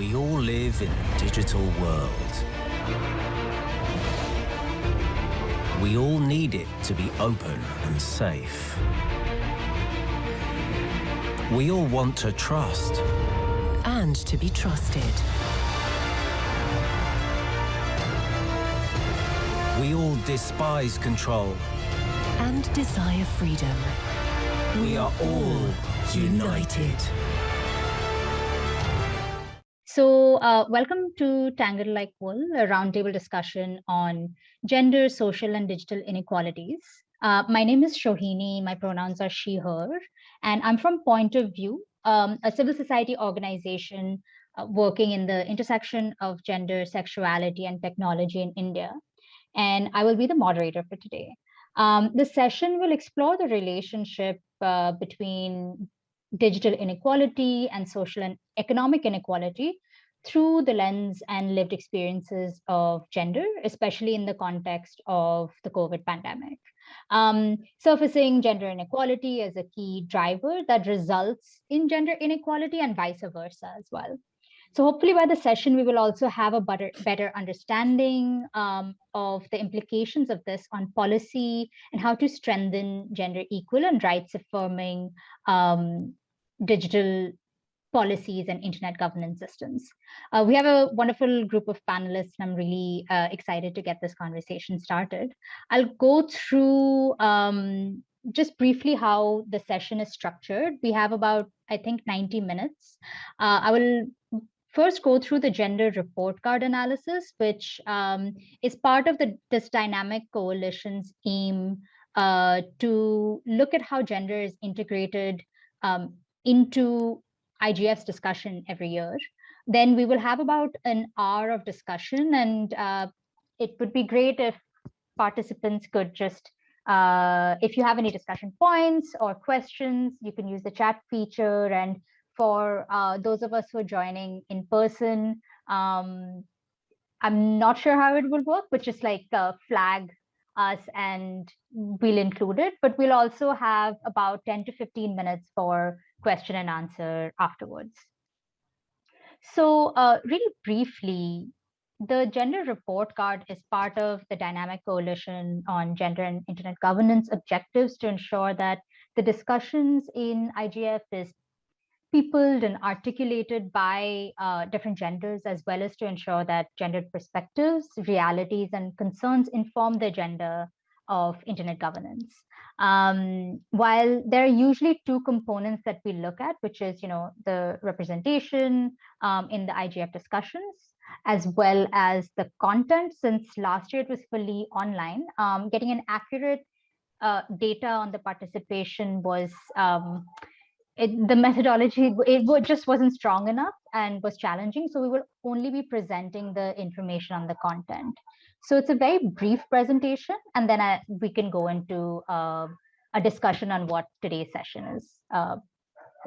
We all live in a digital world. We all need it to be open and safe. We all want to trust. And to be trusted. We all despise control. And desire freedom. We are all united. So uh, welcome to Tangled Like Wool, a roundtable discussion on gender, social, and digital inequalities. Uh, my name is Shohini, my pronouns are she, her, and I'm from Point of View, um, a civil society organization uh, working in the intersection of gender, sexuality, and technology in India. And I will be the moderator for today. Um, session will explore the relationship uh, between digital inequality and social and economic inequality through the lens and lived experiences of gender, especially in the context of the COVID pandemic. Um, surfacing gender inequality as a key driver that results in gender inequality and vice versa as well. So hopefully by the session, we will also have a better, better understanding um, of the implications of this on policy and how to strengthen gender equal and rights affirming um, digital policies and internet governance systems. Uh, we have a wonderful group of panelists and I'm really uh, excited to get this conversation started. I'll go through um, just briefly how the session is structured. We have about, I think, 90 minutes. Uh, I will first go through the gender report card analysis, which um, is part of the this dynamic coalition's aim uh, to look at how gender is integrated um, into IGF's discussion every year. Then we will have about an hour of discussion and uh, it would be great if participants could just, uh, if you have any discussion points or questions, you can use the chat feature and for uh, those of us who are joining in person, um, I'm not sure how it will work, but just like uh, flag us and we'll include it, but we'll also have about 10 to 15 minutes for question and answer afterwards. So uh, really briefly, the gender report card is part of the dynamic coalition on gender and internet governance objectives to ensure that the discussions in IGF is peopled and articulated by uh, different genders, as well as to ensure that gendered perspectives, realities, and concerns inform the agenda of internet governance. Um, while there are usually two components that we look at, which is, you know, the representation um, in the IGF discussions, as well as the content, since last year it was fully online, um, getting an accurate uh, data on the participation was um, it, the methodology, it just wasn't strong enough and was challenging. So we will only be presenting the information on the content. So it's a very brief presentation, and then I, we can go into uh, a discussion on what today's session is uh,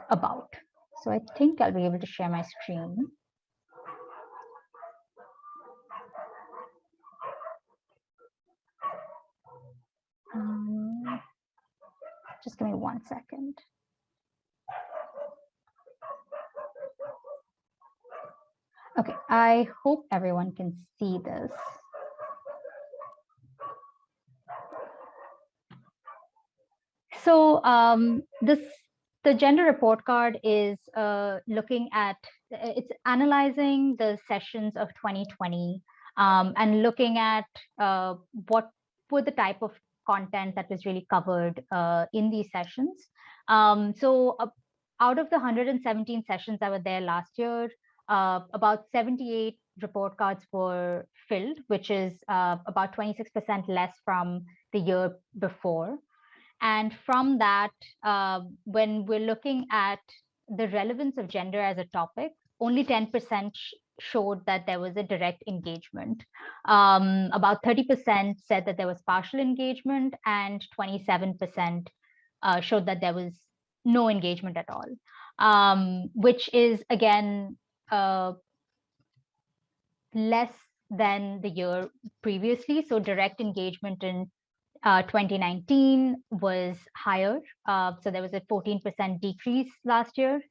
about. So I think I'll be able to share my screen. Um, just give me one second. Okay, I hope everyone can see this. So um, this the gender report card is uh, looking at it's analyzing the sessions of 2020 um, and looking at uh, what were the type of content that was really covered uh, in these sessions. Um, so uh, out of the 117 sessions that were there last year, uh, about 78 report cards were filled, which is uh, about 26% less from the year before. And from that, uh, when we're looking at the relevance of gender as a topic, only 10% sh showed that there was a direct engagement. Um, about 30% said that there was partial engagement and 27% uh, showed that there was no engagement at all, um, which is again uh, less than the year previously. So direct engagement in uh, 2019 was higher. Uh, so there was a 14% decrease last year,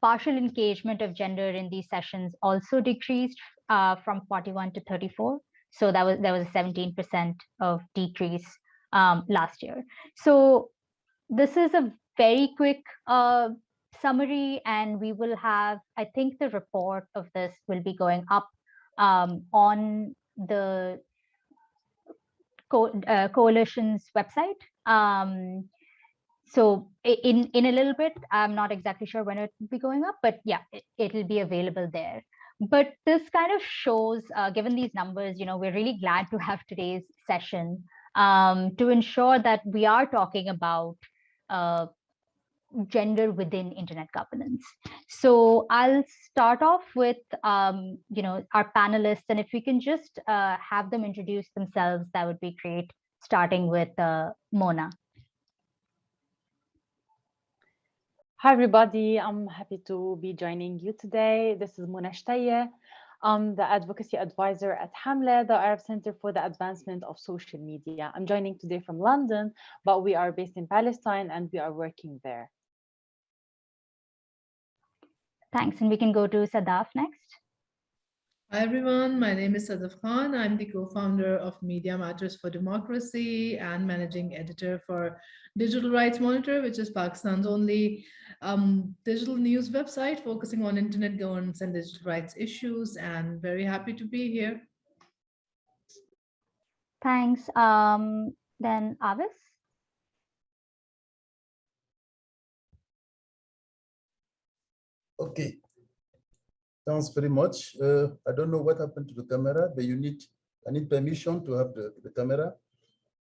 partial engagement of gender in these sessions also decreased uh, from 41 to 34. So that was there was a 17% of decrease um, last year. So this is a very quick uh, summary, and we will have, I think the report of this will be going up um, on the co uh, coalition's website. Um, so in in a little bit, I'm not exactly sure when it will be going up, but yeah, it, will be available there. But this kind of shows, uh, given these numbers, you know, we're really glad to have today's session um, to ensure that we are talking about uh, gender within internet governance. So I'll start off with, um, you know, our panelists, and if we can just uh, have them introduce themselves, that would be great, starting with uh, Mona. Hi, everybody. I'm happy to be joining you today. This is Mona Shtaye. I'm the advocacy advisor at 7amleh, the Arab Center for the Advancement of Social Media. I'm joining today from London, but we are based in Palestine and we are working there. Thanks. And we can go to Sadaf next. Hi, everyone. My name is Sadaf Khan. I'm the co-founder of Media Matters for Democracy and managing editor for Digital Rights Monitor, which is Pakistan's only um, digital news website focusing on internet governance and digital rights issues. And very happy to be here. Thanks. Um, then Avis. Okay. Thanks very much. Uh, I don't know what happened to the camera, but you need, I need permission to have the, the camera.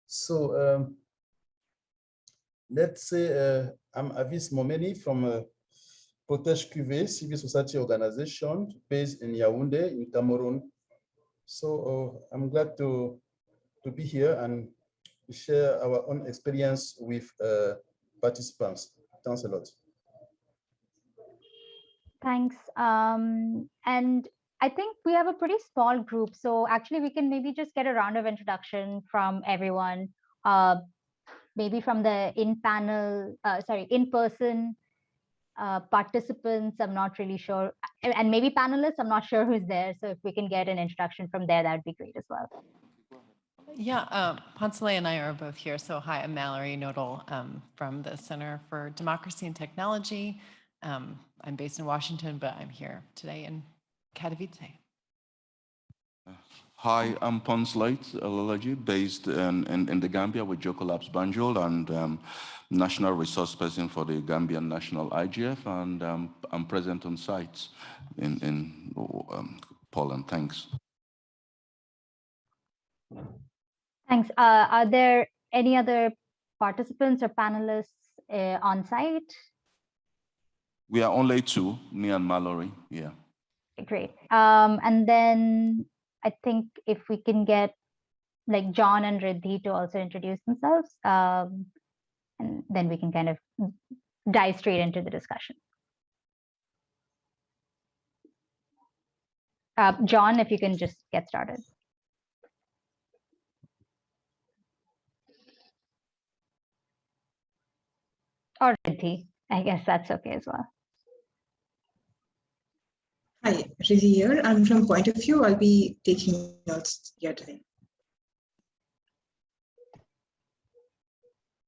So um, let's say uh, I'm Avis Momeni from uh, Protège QV, civil society organization based in Yaoundé in Cameroon. So uh, I'm glad to, to be here and share our own experience with uh, participants. Thanks a lot. Thanks. Um, and I think we have a pretty small group. So actually we can maybe just get a round of introduction from everyone, uh, maybe from the in panel, uh, sorry, in person uh, participants. I'm not really sure. And maybe panelists, I'm not sure who's there. So if we can get an introduction from there, that'd be great as well. Yeah, uh, and I are both here. So hi, I'm Mallory Knodel um, from the Center for Democracy and Technology. Um, I'm based in Washington, but I'm here today in Katowice. Hi, I'm Pons Light Alalaji, based in, in, in, the Gambia with Jokkolabs Banjul and um, national resource person for the Gambian National IGF, and um, I'm present on sites in, in um, Poland. Thanks. Thanks. Uh, are there any other participants or panelists uh, on site? We are only two, me and Mallory. Yeah. Great. Um, and then I think if we can get like John and Riddhi to also introduce themselves, um, and then we can kind of dive straight into the discussion. Uh, John, if you can just get started. Or Riddhi, I guess that's okay as well. Hi, Riddhi here. I'm from Point of View. I'll be taking notes here today.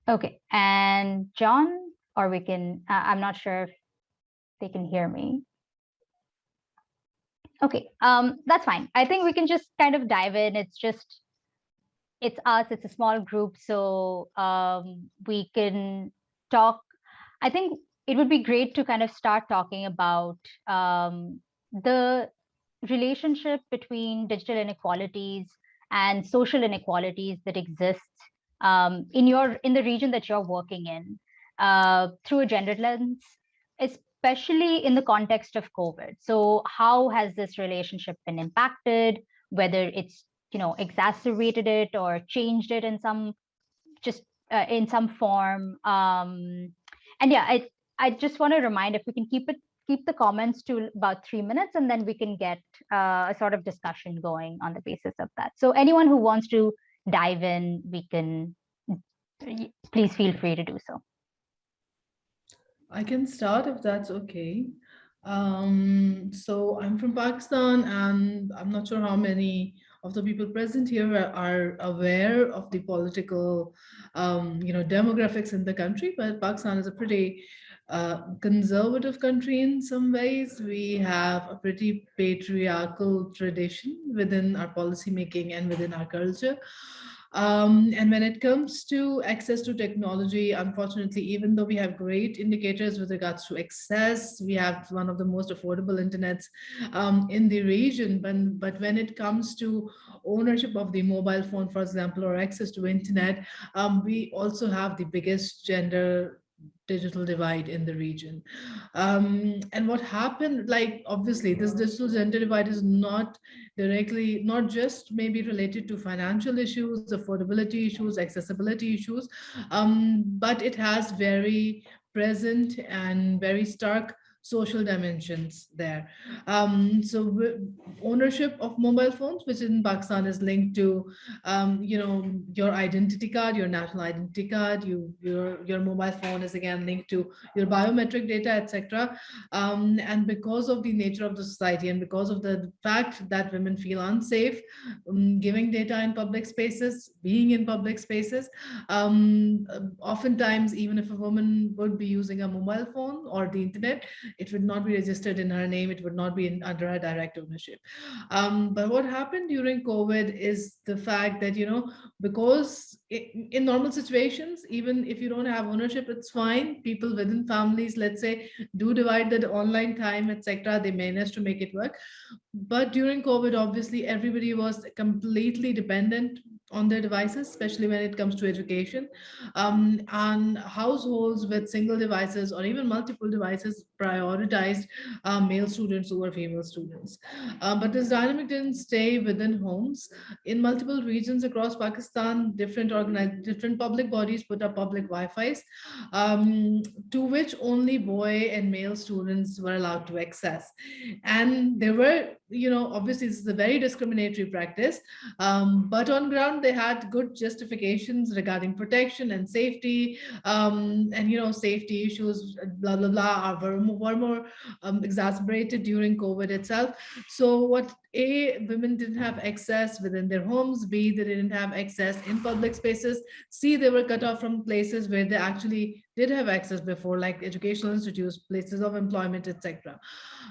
Okay, and John, or we can, uh, I'm not sure if they can hear me. Okay, um, that's fine. I think we can just kind of dive in. It's just, it's us, it's a small group, so um, we can talk. I think it would be great to kind of start talking about um, the relationship between digital inequalities and social inequalities that exist um, in your in the region that you're working in uh, through a gendered lens, especially in the context of COVID. So how has this relationship been impacted? Whether it's you know exacerbated it or changed it in some just uh, in some form. Um, and yeah, I I just want to remind if we can keep it keep the comments to about three minutes and then we can get uh, a sort of discussion going on the basis of that. So anyone who wants to dive in, we can, please feel free to do so. I can start if that's okay. Um, so I'm from Pakistan and I'm not sure how many of the people present here are, are aware of the political, um, you know, demographics in the country, but Pakistan is a pretty conservative country in some ways. We have a pretty patriarchal tradition within our policymaking and within our culture. Um, and when it comes to access to technology, unfortunately, even though we have great indicators with regards to access, we have one of the most affordable internets um, in the region. But, but when it comes to ownership of the mobile phone, for example, or access to internet, um, we also have the biggest gender digital divide in the region. Um, and what happened, like, obviously, this digital gender divide is not directly, not just maybe related to financial issues, affordability issues, accessibility issues, um, but it has very present and very stark social dimensions there. Um, so ownership of mobile phones, which in Pakistan is linked to, um, you know, your identity card, your national identity card, you, your, your mobile phone is again linked to your biometric data, etc. Um, and because of the nature of the society and because of the fact that women feel unsafe, um, giving data in public spaces, being in public spaces, um, oftentimes, even if a woman would be using a mobile phone or the internet, it would not be registered in her name. It would not be in, under her direct ownership. Um, but what happened during COVID is the fact that, you know, because it, in normal situations, even if you don't have ownership, it's fine. People within families, let's say, do divide the online time, etc. They manage to make it work. But during COVID, obviously, everybody was completely dependent on their devices, especially when it comes to education. Um, and households with single devices or even multiple devices prioritized uh, male students over female students. Uh, but this dynamic didn't stay within homes. In multiple regions across Pakistan, different different public bodies put up public Wi-Fi's, um, to which only boy and male students were allowed to access. And there were, you know, obviously this is a very discriminatory practice, um, but on ground they had good justifications regarding protection and safety um, and, you know, safety issues, blah, blah, blah, are were, were more um, exacerbated during COVID itself. So what A, women didn't have access within their homes, B, they didn't have access in public spaces, C, they were cut off from places where they actually did have access before, like educational institutes, places of employment, etc.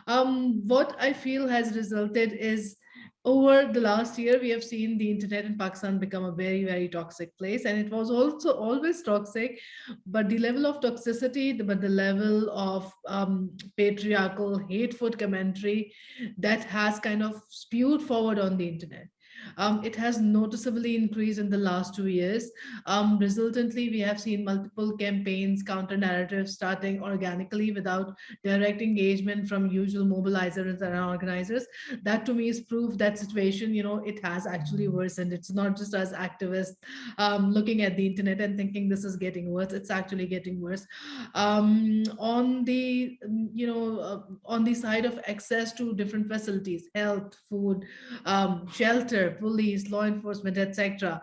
Um, what I feel has resulted is over the last year, we have seen the internet in Pakistan become a very, very toxic place. And it was also always toxic, but the level of toxicity, but the level of um, patriarchal, hateful commentary that has kind of spewed forward on the internet. Um, it has noticeably increased in the last two years. Um, resultantly, we have seen multiple campaigns, counter narratives starting organically without direct engagement from usual mobilizers and organizers. That to me is proof that situation, you know, it has actually worsened. It's not just us activists um, looking at the internet and thinking this is getting worse. It's actually getting worse. Um, on the, you know, uh, on the side of access to different facilities, health, food, um, shelter, police, law enforcement, etc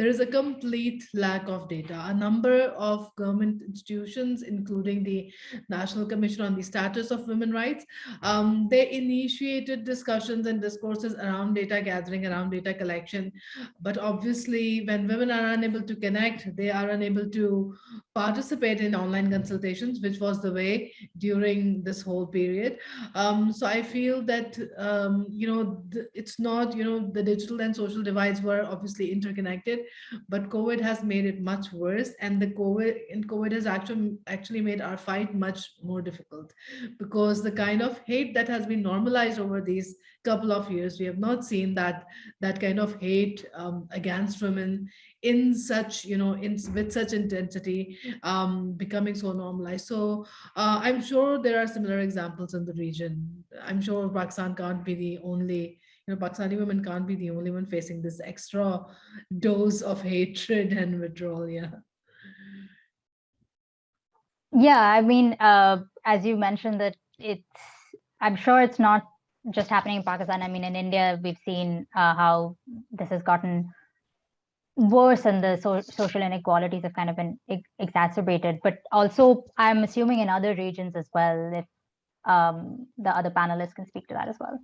there is a complete lack of data. A number of government institutions, including the National Commission on the Status of Women Rights, um, they initiated discussions and discourses around data gathering, around data collection. But obviously, when women are unable to connect, they are unable to participate in online consultations, which was the way during this whole period. Um, so I feel that, um, you know, it's not, you know, the digital and social divides were obviously interconnected but COVID has made it much worse. And the COVID and COVID has actually actually made our fight much more difficult because the kind of hate that has been normalized over these couple of years, we have not seen that that kind of hate um, against women in such, you know, in with such intensity um, becoming so normalized. So uh, I'm sure there are similar examples in the region. I'm sure Pakistan can't be the only you know, Pakistani women can't be the only one facing this extra dose of hatred and withdrawal. Yeah. Yeah, I mean, uh, as you mentioned that it's, I'm sure it's not just happening in Pakistan. I mean, in India, we've seen uh, how this has gotten worse and the so social inequalities have kind of been ex exacerbated. But also, I'm assuming in other regions as well, if um, the other panelists can speak to that as well.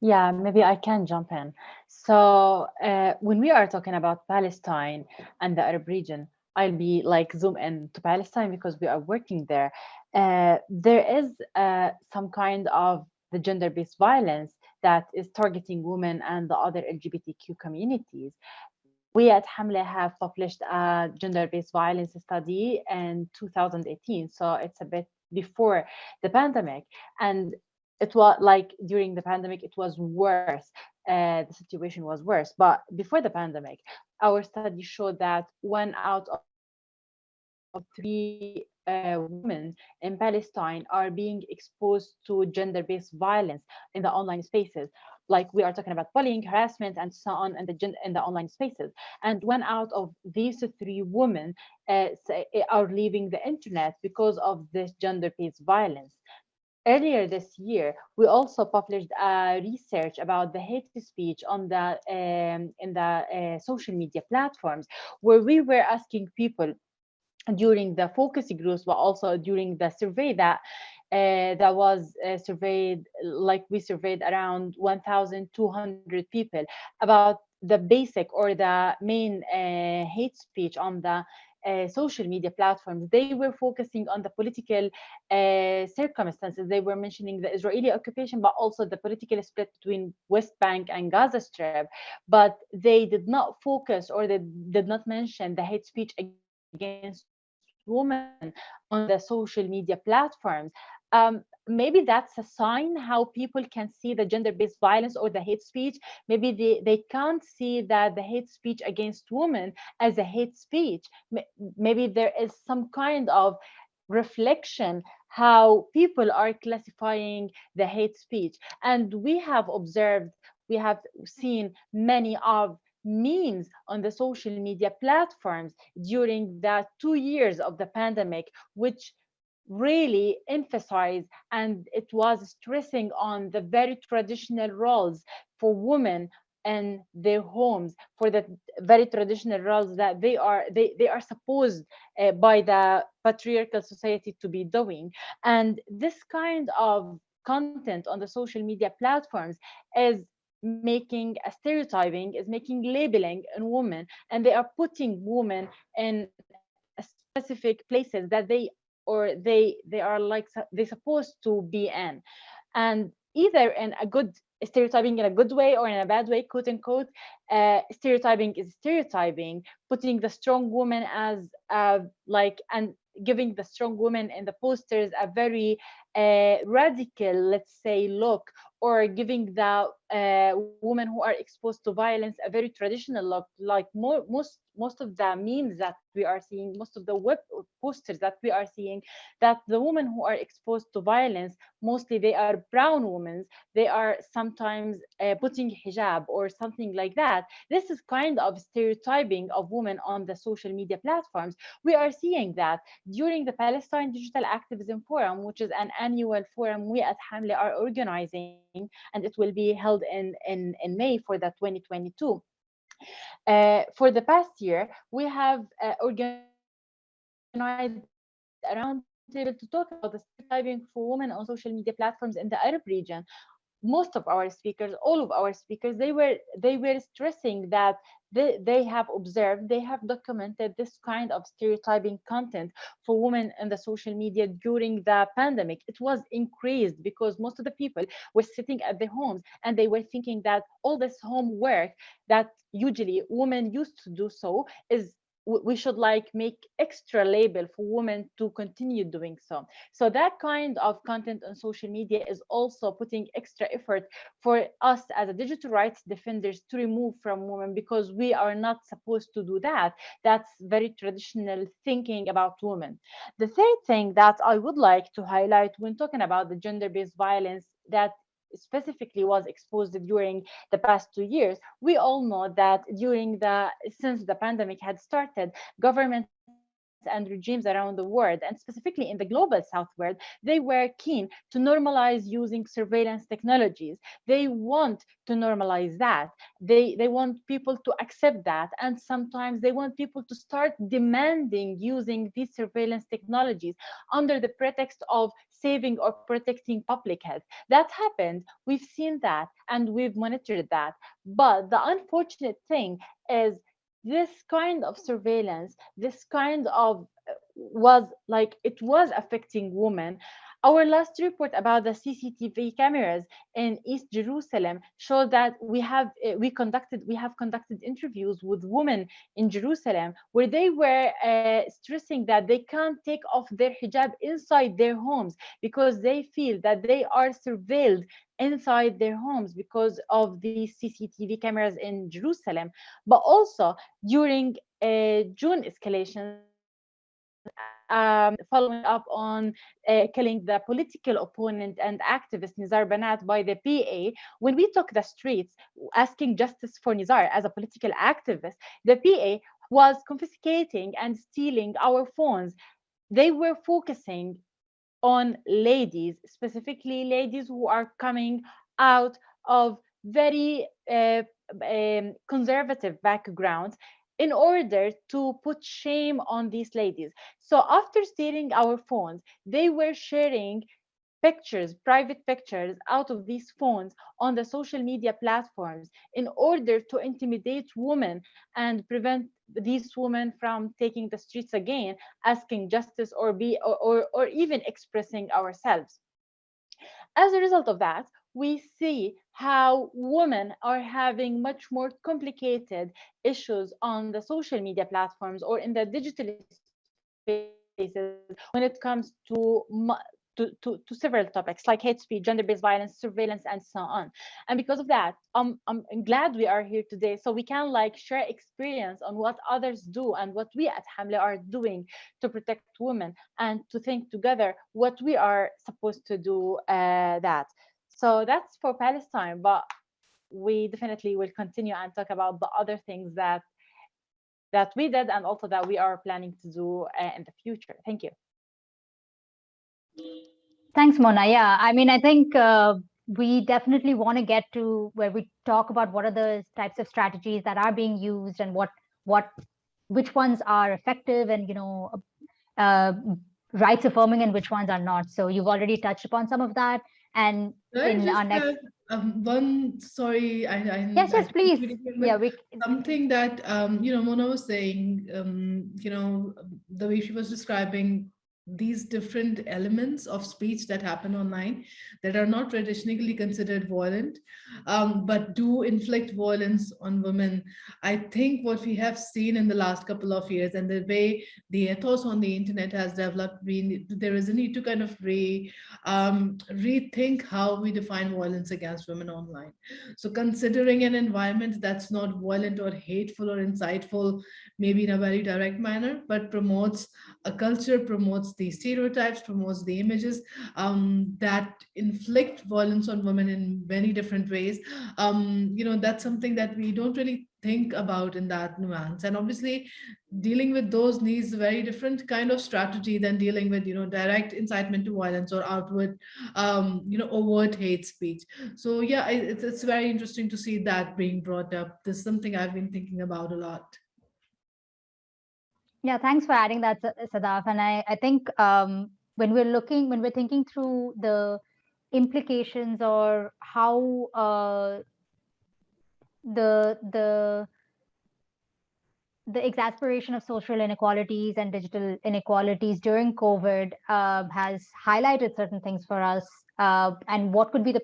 Yeah, maybe I can jump in. So uh, when we are talking about Palestine and the Arab region, I'll be like zoom in to Palestine because we are working there. Uh, there is uh, some kind of the gender-based violence that is targeting women and the other LGBTQ communities. We at 7amleh have published a gender-based violence study in 2018, so it's a bit before the pandemic. And it was like during the pandemic, it was worse. Uh, the situation was worse. But before the pandemic, our study showed that one out of, three uh, women in Palestine are being exposed to gender-based violence in the online spaces. Like we are talking about bullying, harassment, and so on in the, in the online spaces. And one out of these three women uh, are leaving the internet because of this gender-based violence earlier this year, we also published a research about the hate speech on the um, in the uh, social media platforms, where we were asking people during the focus groups, but also during the survey that uh, that was uh, surveyed, like we surveyed around 1,200 people about the basic or the main uh, hate speech on the social media platforms, they were focusing on the political uh, circumstances. They were mentioning the Israeli occupation, but also the political split between West Bank and Gaza Strip. But they did not focus or they did not mention the hate speech against women on the social media platforms. Um, maybe that's a sign how people can see the gender-based violence or the hate speech. Maybe they, they can't see that the hate speech against women as a hate speech. Maybe there is some kind of reflection how people are classifying the hate speech. And we have observed, we have seen many of memes on the social media platforms during the two years of the pandemic, which really emphasized and it was stressing on the very traditional roles for women and their homes for the very traditional roles that they are they, they are supposed uh, by the patriarchal society to be doing. And this kind of content on the social media platforms is making a stereotyping is making labeling in women and they are putting women in specific places that they or they they are like they're supposed to be in. And either in a good stereotyping in a good way or in a bad way quote unquote uh, stereotyping is stereotyping. Putting the strong woman as uh, like and giving the strong woman in the posters a very uh, radical let's say look or giving the uh, women who are exposed to violence a very traditional look like more, most most of the memes that we are seeing most of the web posters that we are seeing that the women who are exposed to violence mostly they are brown women they are sometimes uh, putting hijab or something like that. This is kind of stereotyping of women on the social media platforms. We are seeing that during the palestine digital activism forum which is an annual forum we at 7amleh are organizing and it will be held in, in, in May for the 2022. Uh, for the past year, we have uh, organized around to talk about the stereotyping for women on social media platforms in the Arab region most of our speakers all of our speakers they were they were stressing that they, they have observed they have documented this kind of stereotyping content for women in the social media during the pandemic. It was increased because most of the people were sitting at their homes and they were thinking that all this homework that usually women used to do so is we should like make extra label for women to continue doing so. So that kind of content on social media is also putting extra effort for us as a digital rights defenders to remove from women because we are not supposed to do that. That's very traditional thinking about women. The third thing that i would like to highlight when talking about the gender-based violence that specifically was exposed during the past two years, we all know that during the since the pandemic had started, governments and regimes around the world, and specifically in the global south world, they were keen to normalize using surveillance technologies. They want to normalize that. They, they want people to accept that. And sometimes they want people to start demanding using these surveillance technologies under the pretext of saving or protecting public health. That happened. We've seen that and we've monitored that. But the unfortunate thing is this kind of surveillance, this kind of uh, was like it was affecting women our last report about the CCTV cameras in East Jerusalem showed that we have eh, we conducted we have conducted interviews with women in Jerusalem where they were uh, stressing that they can't take off their hijab inside their homes because they feel that they are surveilled inside their homes because of the CCTV cameras in Jerusalem, but also during uh, June escalation um, following up on uh, killing the political opponent and activist Nizar Banat by the PA, when we took the streets asking justice for Nizar as a political activist, the PA was confiscating and stealing our phones. They were focusing on ladies, specifically ladies who are coming out of very uh, um, conservative backgrounds in order to put shame on these ladies. So after stealing our phones, they were sharing pictures, private pictures out of these phones on the social media platforms in order to intimidate women and prevent these women from taking the streets again, asking justice or be or, or, or even expressing ourselves. As a result of that, we see how women are having much more complicated issues on the social media platforms or in the digital spaces when it comes to to, to, to, several topics like hate speech, gender-based violence, surveillance, and so on. And because of that, um, I'm glad we are here today so we can like share experience on what others do and what we at 7amleh are doing to protect women and to think together what we are supposed to do uh, that. So that's for Palestine, but we definitely will continue and talk about the other things that that we did and also that we are planning to do uh, in the future. Thank you. Thanks, Mona. Yeah, I mean, I think uh, we definitely want to get to where we talk about what are the types of strategies that are being used and what what which ones are effective and you know uh, rights affirming and which ones are not. So you've already touched upon some of that. And in our next um, one sorry I, I yes yes I please. yeah we something that um you know Mona was saying um you know the way she was describing these different elements of speech that happen online that are not traditionally considered violent, um, but do inflict violence on women. I think what we have seen in the last couple of years and the way the ethos on the internet has developed, we, there is a need to kind of re, um, rethink how we define violence against women online. So considering an environment that's not violent or hateful or inciteful, maybe in a very direct manner, but promotes a culture, promotes the stereotypes, promotes the images um, that inflict violence on women in many different ways. Um, you know, that's something that we don't really think about in that nuance. And obviously dealing with those needs a very different kind of strategy than dealing with, you know, direct incitement to violence or outward, um, you know, overt hate speech. So yeah, it's, it's very interesting to see that being brought up. This is something I've been thinking about a lot. Yeah, thanks for adding that, Sadaf. And I, I think um, when we're looking, when we're thinking through the implications or how uh, the the the exasperation of social inequalities and digital inequalities during COVID uh, has highlighted certain things for us, uh, and what could be the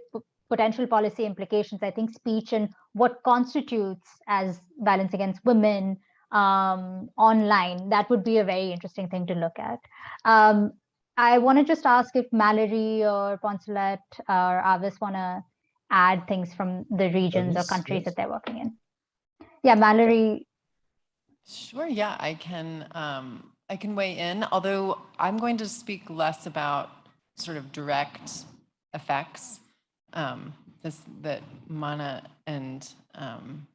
potential policy implications. I think speech and what constitutes as violence against women, um, online, that would be a very interesting thing to look at. Um, I want to just ask if Mallory or Poncelet or Avis want to add things from the regions or countries yes. that they're working in. Yeah, Mallory. Sure. Yeah, I can. Um, I can weigh in. Although I'm going to speak less about sort of direct effects um, this, that Mana and um,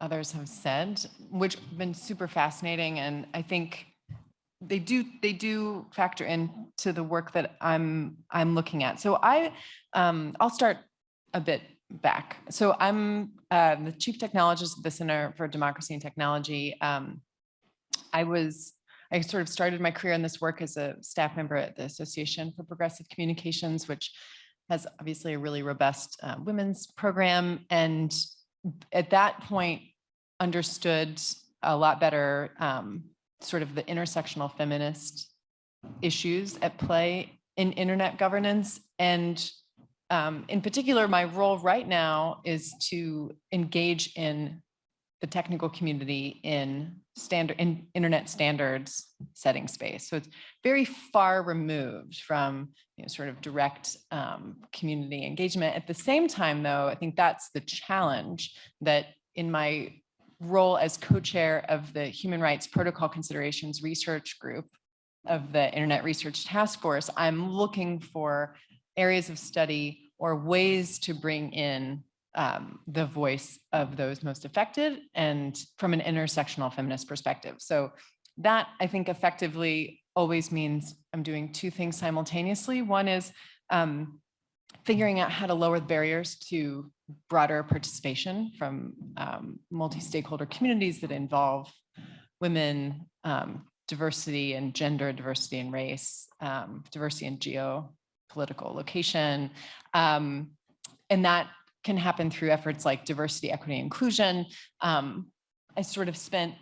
others have said, which have been super fascinating. And I think they do they do factor into the work that I'm I'm looking at. So I um, I'll start a bit back. So I'm uh, the chief technologist at the Center for Democracy and Technology. Um, I was I sort of started my career in this work as a staff member at the Association for Progressive Communications, which has obviously a really robust uh, women's program. And at that point, understood a lot better um, sort of the intersectional feminist issues at play in internet governance. And um, in particular, my role right now is to engage in the technical community in standard in internet standards setting space. So it's very far removed from you know, sort of direct um, community engagement. At the same time, though, I think that's the challenge that in my role as co-chair of the Human Rights Protocol Considerations Research Group of the Internet Research Task Force, I'm looking for areas of study or ways to bring in um, the voice of those most affected and from an intersectional feminist perspective. So that I think effectively always means I'm doing two things simultaneously. One is um, figuring out how to lower the barriers to broader participation from um, multi-stakeholder communities that involve women, um, diversity and gender, diversity and race, um, diversity and geopolitical location. Um, and that can happen through efforts like diversity, equity, inclusion. Um, I sort of spent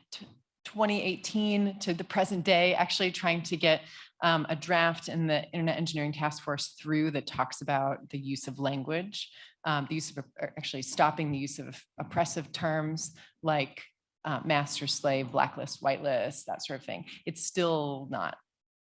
2018 to the present day actually trying to get um, a draft in the Internet Engineering Task Force through that talks about the use of language, um, the use of actually stopping the use of oppressive terms like uh, master slave, blacklist, whitelist, that sort of thing. It's still not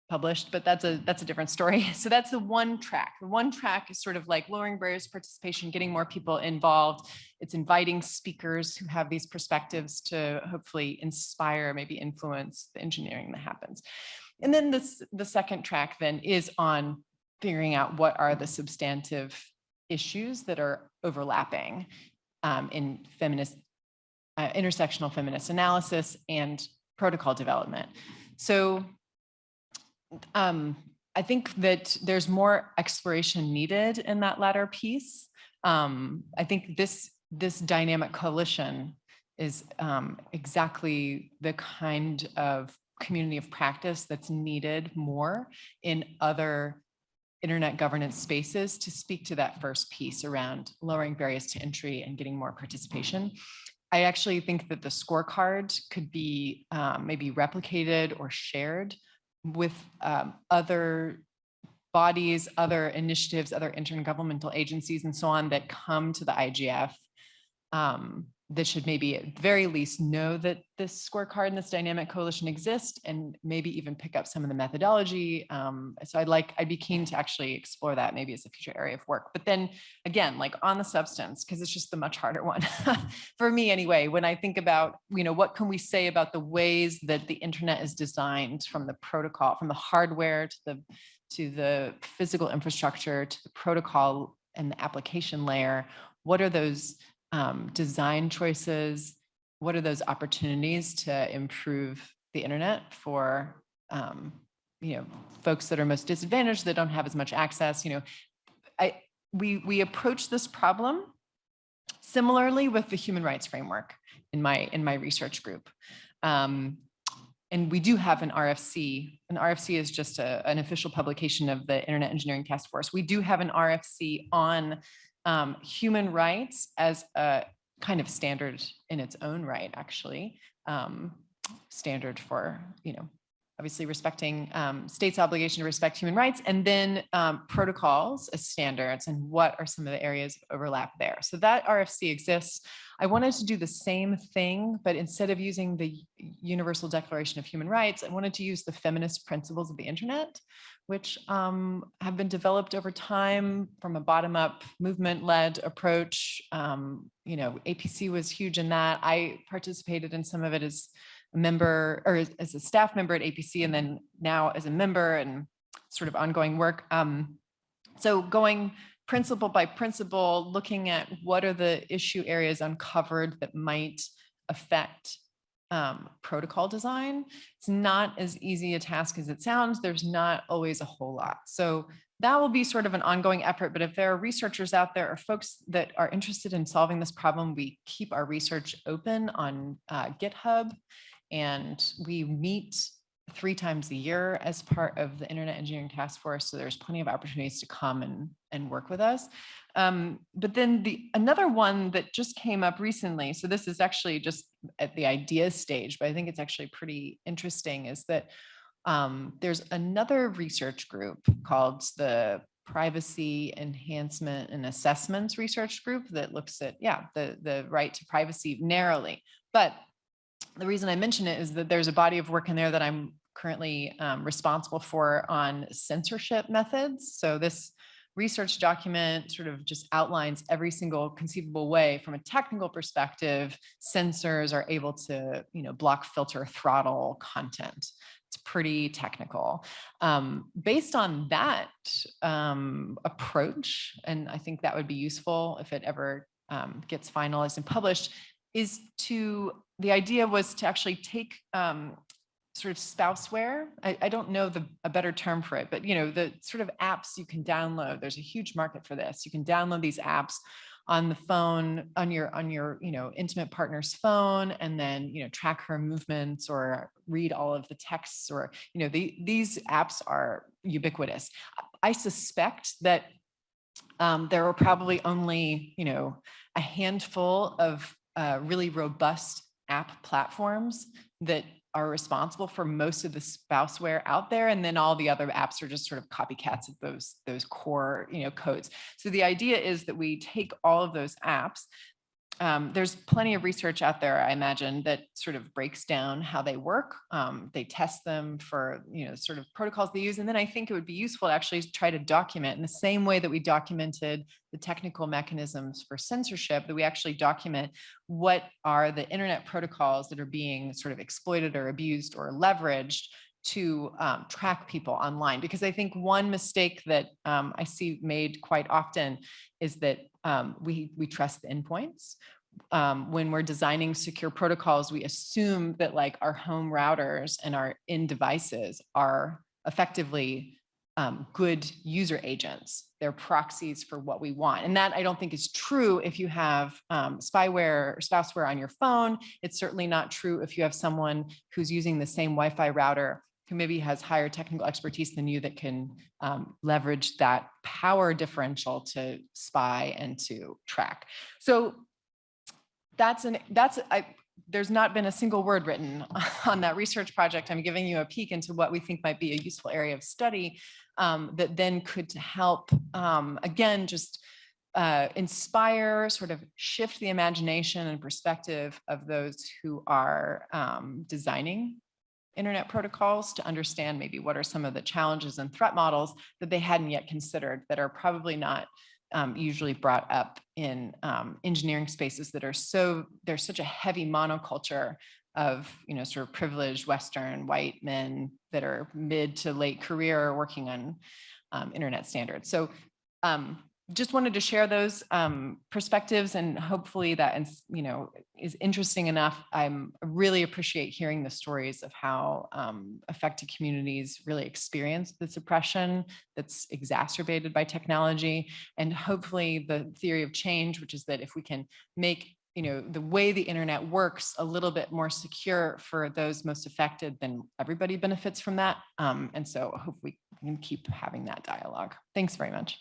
published, but that's a that's a different story. So that's the one track. The one track is sort of like lowering barriers to participation, getting more people involved. It's inviting speakers who have these perspectives to hopefully inspire, maybe influence the engineering that happens. And then this the second track then is on figuring out what are the substantive issues that are overlapping um, in feminist, uh, intersectional feminist analysis and protocol development. So um, I think that there's more exploration needed in that latter piece. Um, I think this this dynamic coalition is um, exactly the kind of community of practice that's needed more in other internet governance spaces to speak to that first piece around lowering barriers to entry and getting more participation. I actually think that the scorecard could be um, maybe replicated or shared with um, other bodies, other initiatives, other intergovernmental agencies and so on that come to the IGF um, that should maybe at very least know that this scorecard and this dynamic coalition exist and maybe even pick up some of the methodology. Um, so I'd like, I'd be keen to actually explore that maybe as a future area of work. But then again, like on the substance, because it's just the much harder one for me anyway, when I think about, you know, what can we say about the ways that the internet is designed from the protocol, from the hardware to the, to the physical infrastructure, to the protocol and the application layer, what are those um, design choices? What are those opportunities to improve the internet for um, you know folks that are most disadvantaged that don't have as much access? You know, I we we approach this problem similarly with the human rights framework in my in my research group. Um, and we do have an RFC. An RFC is just a, an official publication of the Internet Engineering Task Force. We do have an RFC on um, human rights as a kind of standard in its own right, actually, um, standard for, you know, obviously respecting um, states obligation to respect human rights and then um, protocols as standards and what are some of the areas of overlap there. So that RFC exists. I wanted to do the same thing, but instead of using the Universal Declaration of Human Rights, I wanted to use the feminist principles of the internet, which um, have been developed over time from a bottom-up movement-led approach. Um, you know, APC was huge in that. I participated in some of it as a member or as a staff member at APC and then now as a member and sort of ongoing work. Um, so going principle by principle, looking at what are the issue areas uncovered that might affect um, protocol design. It's not as easy a task as it sounds. There's not always a whole lot. So that will be sort of an ongoing effort. But if there are researchers out there or folks that are interested in solving this problem, we keep our research open on uh, GitHub and we meet three times a year as part of the Internet Engineering Task Force. So there's plenty of opportunities to come and, and work with us. Um, but then the another one that just came up recently, so this is actually just at the idea stage, but I think it's actually pretty interesting, is that um, there's another research group called the Privacy Enhancement and Assessments Research Group that looks at, yeah, the, the right to privacy narrowly. But the reason I mention it is that there's a body of work in there that I'm currently um, responsible for on censorship methods. So this research document sort of just outlines every single conceivable way from a technical perspective, censors are able to, you know, block, filter, throttle content. It's pretty technical. Um, based on that um, approach, and I think that would be useful if it ever um, gets finalized and published, is to, the idea was to actually take um, sort of spouseware. I, I don't know the, a better term for it, but you know, the sort of apps you can download, there's a huge market for this. You can download these apps on the phone on your on your you know intimate partner's phone and then you know track her movements or read all of the texts or you know the, these apps are ubiquitous i suspect that um, there are probably only you know a handful of uh, really robust app platforms that are responsible for most of the spouseware out there. And then all the other apps are just sort of copycats of those, those core you know, codes. So the idea is that we take all of those apps um, there's plenty of research out there, I imagine, that sort of breaks down how they work. Um, they test them for, you know, sort of protocols they use. And then I think it would be useful to actually try to document in the same way that we documented the technical mechanisms for censorship, that we actually document what are the internet protocols that are being sort of exploited or abused or leveraged to um, track people online because I think one mistake that um, I see made quite often is that um, we we trust the endpoints. Um, when we're designing secure protocols, we assume that like our home routers and our in devices are effectively um, good user agents. They're proxies for what we want. And that I don't think is true if you have um, spyware or spouseware on your phone. It's certainly not true if you have someone who's using the same Wi-Fi router who maybe has higher technical expertise than you that can um, leverage that power differential to spy and to track. So that's an that's I, there's not been a single word written on that research project. I'm giving you a peek into what we think might be a useful area of study um, that then could help, um, again, just uh, inspire, sort of shift the imagination and perspective of those who are um, designing internet protocols to understand maybe what are some of the challenges and threat models that they hadn't yet considered that are probably not um, usually brought up in um, engineering spaces that are so, there's such a heavy monoculture of, you know, sort of privileged Western white men that are mid to late career working on um, internet standards. So um, just wanted to share those um, perspectives and hopefully that is, you know, is interesting enough. I'm really appreciate hearing the stories of how um, affected communities really experience the suppression that's exacerbated by technology. And hopefully the theory of change, which is that if we can make you know, the way the internet works a little bit more secure for those most affected, then everybody benefits from that. Um, and so I hope we can keep having that dialogue. Thanks very much.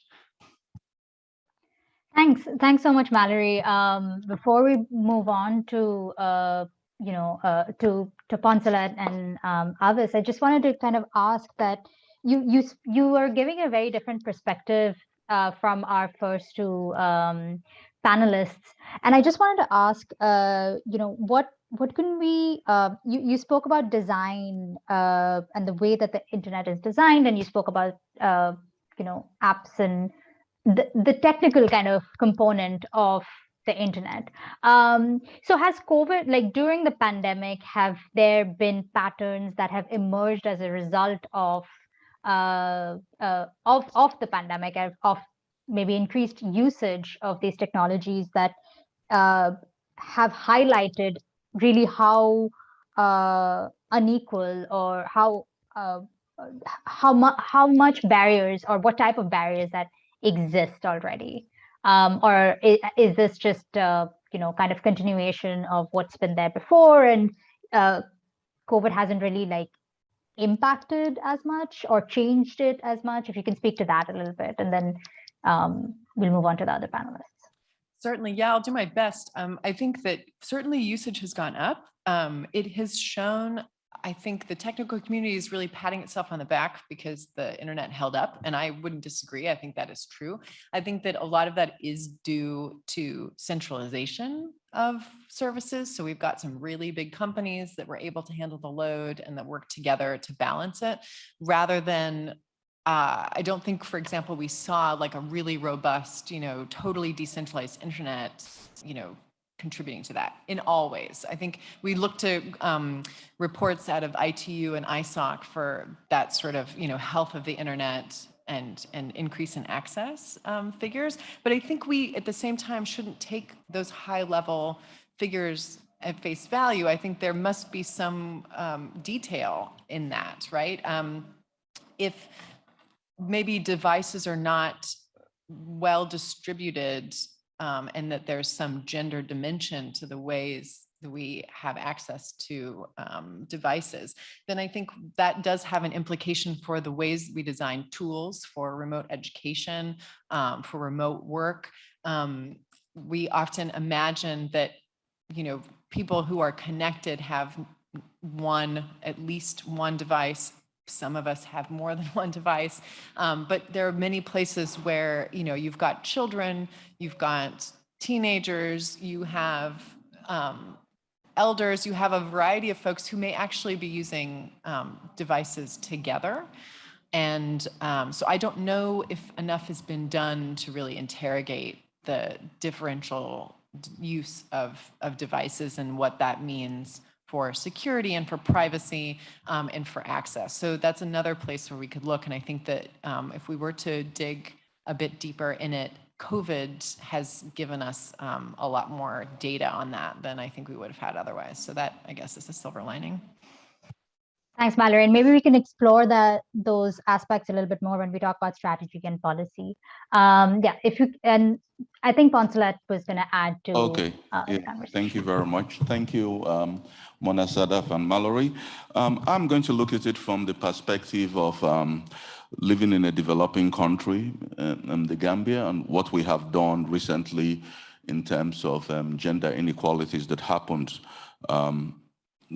Thanks. Thanks so much, Mallory. Um, before we move on to, uh, you know, uh, to, to Poncelet and um, Avis, I just wanted to kind of ask that you, you, you are giving a very different perspective uh, from our first two um, panelists. And I just wanted to ask, uh, you know, what what can we uh, you, you spoke about design uh, and the way that the internet is designed and you spoke about uh, you know apps and the, the technical kind of component of the internet. Um, so has COVID, like during the pandemic, have there been patterns that have emerged as a result of uh, uh, of of the pandemic, of maybe increased usage of these technologies that uh, have highlighted really how uh, unequal or how uh, how much how much barriers or what type of barriers that exist already um, or is, is, this just uh, you know kind of continuation of what's been there before and uh, covid hasn't really like impacted as much or changed it as much if you can speak to that a little bit and then um, we'll move on to the other panelists Certainly, yeah, I'll do my best. Um, I think that certainly usage has gone up. Um, it has shown, I think the technical community is really patting itself on the back because the internet held up and I wouldn't disagree. I think that is true. I think that a lot of that is due to centralization of services. So we've got some really big companies that were able to handle the load and that work together to balance it rather than uh, I don't think, for example, we saw like a really robust, you know, totally decentralized internet, you know, contributing to that in all ways. I think we look to um, reports out of ITU and ISOC for that sort of, you know, health of the internet and, and increase in access um, figures. But I think we, at the same time, shouldn't take those high level figures at face value. I think there must be some um, detail in that, right? Um, if maybe devices are not well distributed um, and that there's some gender dimension to the ways that we have access to um, devices, then I think that does have an implication for the ways we design tools for remote education, um, for remote work. Um, we often imagine that, you know, people who are connected have one, at least one device some of us have more than one device, um, but there are many places where, you know, you've got children, you've got teenagers, you have um, elders, you have a variety of folks who may actually be using um, devices together. And um, so I don't know if enough has been done to really interrogate the differential use of, of devices and what that means for security and for privacy um, and for access. So that's another place where we could look. And I think that um, if we were to dig a bit deeper in it, COVID has given us um, a lot more data on that than I think we would have had otherwise. So that, I guess, is a silver lining. Thanks, Mallory. And maybe we can explore that those aspects a little bit more when we talk about strategy and policy. Um, yeah, if you and I think Poncelet was going to add to. Okay. Uh, yeah. Thank you very much. Thank you, um, Mona Sadaf and Mallory. Um, I'm going to look at it from the perspective of um, living in a developing country, uh, in the Gambia, and what we have done recently in terms of um, gender inequalities that happened um,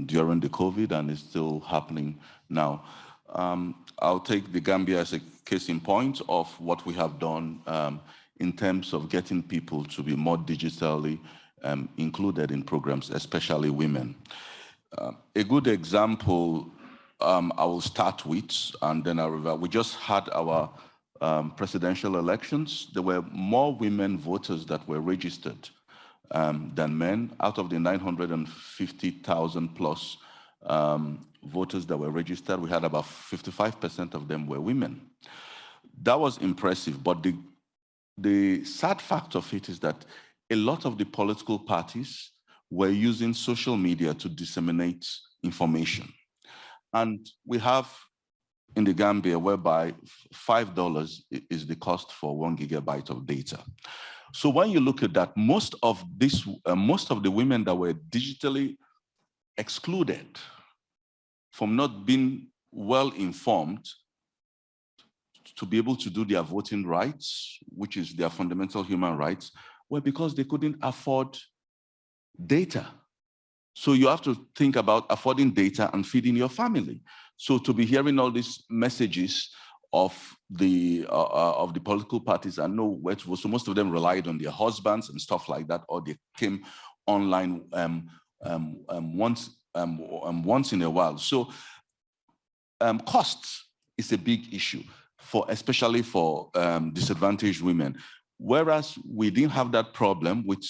during the COVID and is still happening now. Um, I'll take the Gambia as a case in point of what we have done um, in terms of getting people to be more digitally um, included in programs, especially women. Uh, a good example um, I will start with, and then I'll revert. We just had our um, presidential elections. There were more women voters that were registered um, than men. Out of the 950,000 plus um, voters that were registered, we had about 55% of them were women. That was impressive, but the, the sad fact of it is that a lot of the political parties were using social media to disseminate information. And we have in the Gambia whereby $5 is the cost for one gigabyte of data. So when you look at that, most of this, uh, most of the women that were digitally excluded from not being well informed to be able to do their voting rights, which is their fundamental human rights, were because they couldn't afford data. So you have to think about affording data and feeding your family. So to be hearing all these messages of the uh, uh, of the political parties and know where to vote. So most of them relied on their husbands and stuff like that, or they came online um, um, um, once um, um, once in a while. So um, costs is a big issue for especially for disadvantaged women. Whereas we didn't have that problem with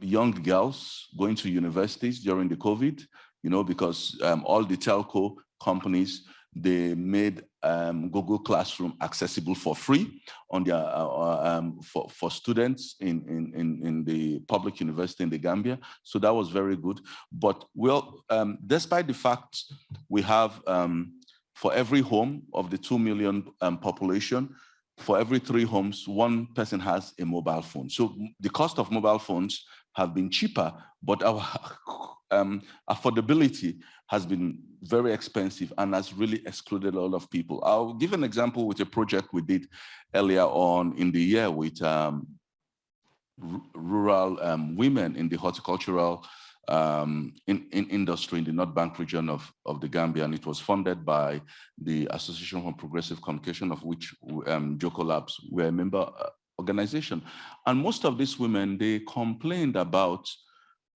young girls going to universities during the COVID, you know, because all the telco companies they made um, Google Classroom accessible for free on their, uh, uh, um, for, for students in, in, in, the public university in the Gambia. So that was very good. But well, um, despite the fact we have um, for every home of the 2 million um, population, for every three homes, one person has a mobile phone. So the cost of mobile phones have been cheaper, but our um, affordability has been very expensive and has really excluded a lot of people. I'll give an example with a project we did earlier on in the year with um, rural um, women in the horticultural um, in, in industry in the North Bank region of, of the Gambia, and it was funded by the Association for Progressive Communication, of which um, Jokkolabs were a member uh, organization. And most of these women, they complained about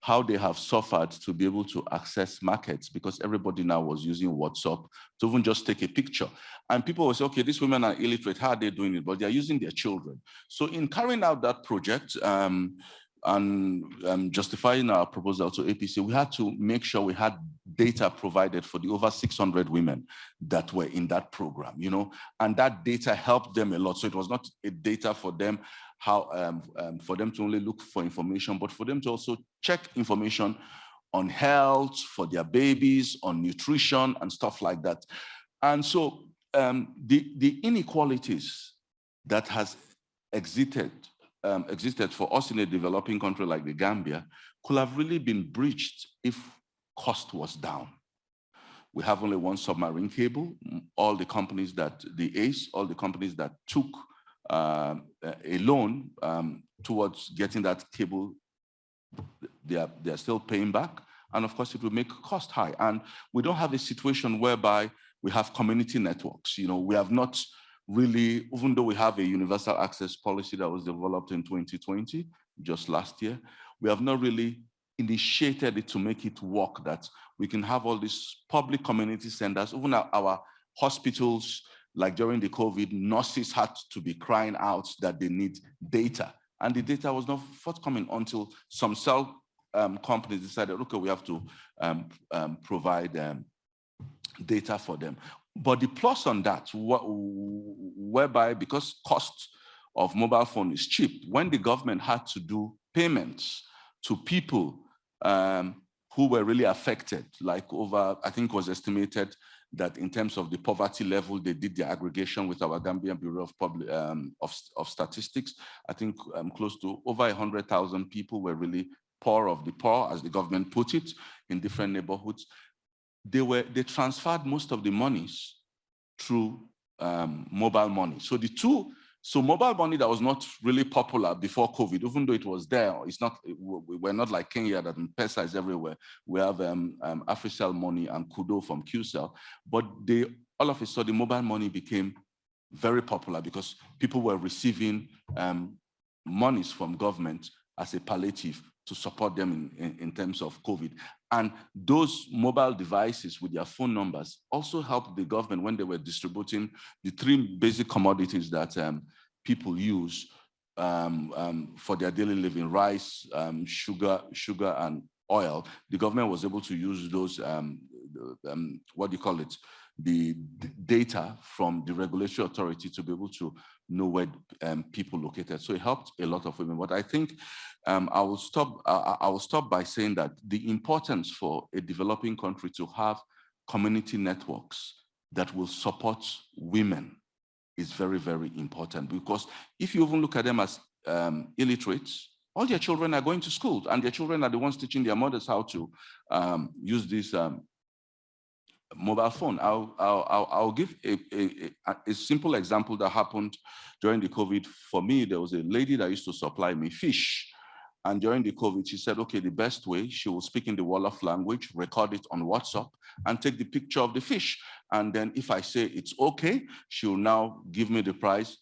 how they have suffered to be able to access markets because everybody now was using WhatsApp to even just take a picture. And people will say, okay, these women are illiterate, how are they doing it? But they're using their children. So in carrying out that project, um, and um, justifying our proposal to APC, we had to make sure we had data provided for the over 600 women that were in that program, you know, and that data helped them a lot. So it was not a data for them, how um, um, for them to only look for information, but for them to also check information on health, for their babies, on nutrition and stuff like that. And so um, the, the inequalities that has existed um, existed for us in a developing country like the Gambia could have really been breached if cost was down. We have only one submarine cable. All the companies that, the ACE, all the companies that took um, a loan um, towards getting that cable, they are, they are still paying back. And of course, it will make cost high. And we don't have a situation whereby we have community networks. You know, we have not really, even though we have a universal access policy that was developed in 2020, just last year, we have not really initiated it to make it work that we can have all these public community centers, even our, our hospitals, like during the COVID, nurses had to be crying out that they need data. And the data was not forthcoming until some cell um, companies decided, okay, we have to um, um, provide um, data for them. But the plus on that, whereby because cost of mobile phone is cheap, when the government had to do payments to people um, who were really affected, like over, I think was estimated that in terms of the poverty level, they did the aggregation with our Gambian Bureau of, Public, um, of, of Statistics. I think um, close to over 100,000 people were really poor of the poor, as the government put it, in different neighborhoods they were they transferred most of the monies through um, mobile money. So the two, so mobile money that was not really popular before COVID, even though it was there, it's not, we're not like Kenya that M-Pesa is everywhere. We have um, um, Africell money and Kudo from QCell, but they, all of a sudden mobile money became very popular because people were receiving um, monies from government as a palliative to support them in, in, in, terms of COVID. And those mobile devices with their phone numbers also helped the government when they were distributing the three basic commodities that um, people use um, um, for their daily living, rice, um, sugar, sugar, and oil. The government was able to use those, um, um, what do you call it, the data from the regulatory authority to be able to know where um, people located. So it helped a lot of women. But I think um, I will stop. I will stop by saying that the importance for a developing country to have community networks that will support women is very, very important. Because if you even look at them as um, illiterates, all their children are going to school, and their children are the ones teaching their mothers how to um, use these um, mobile phone. I'll, I'll, I'll give a, a, a, simple example that happened during the COVID. For me, there was a lady that used to supply me fish. And during the COVID, she said, okay, the best way, she will speak in the Wolof language, record it on WhatsApp, and take the picture of the fish. And then if I say it's okay, she'll now give me the price,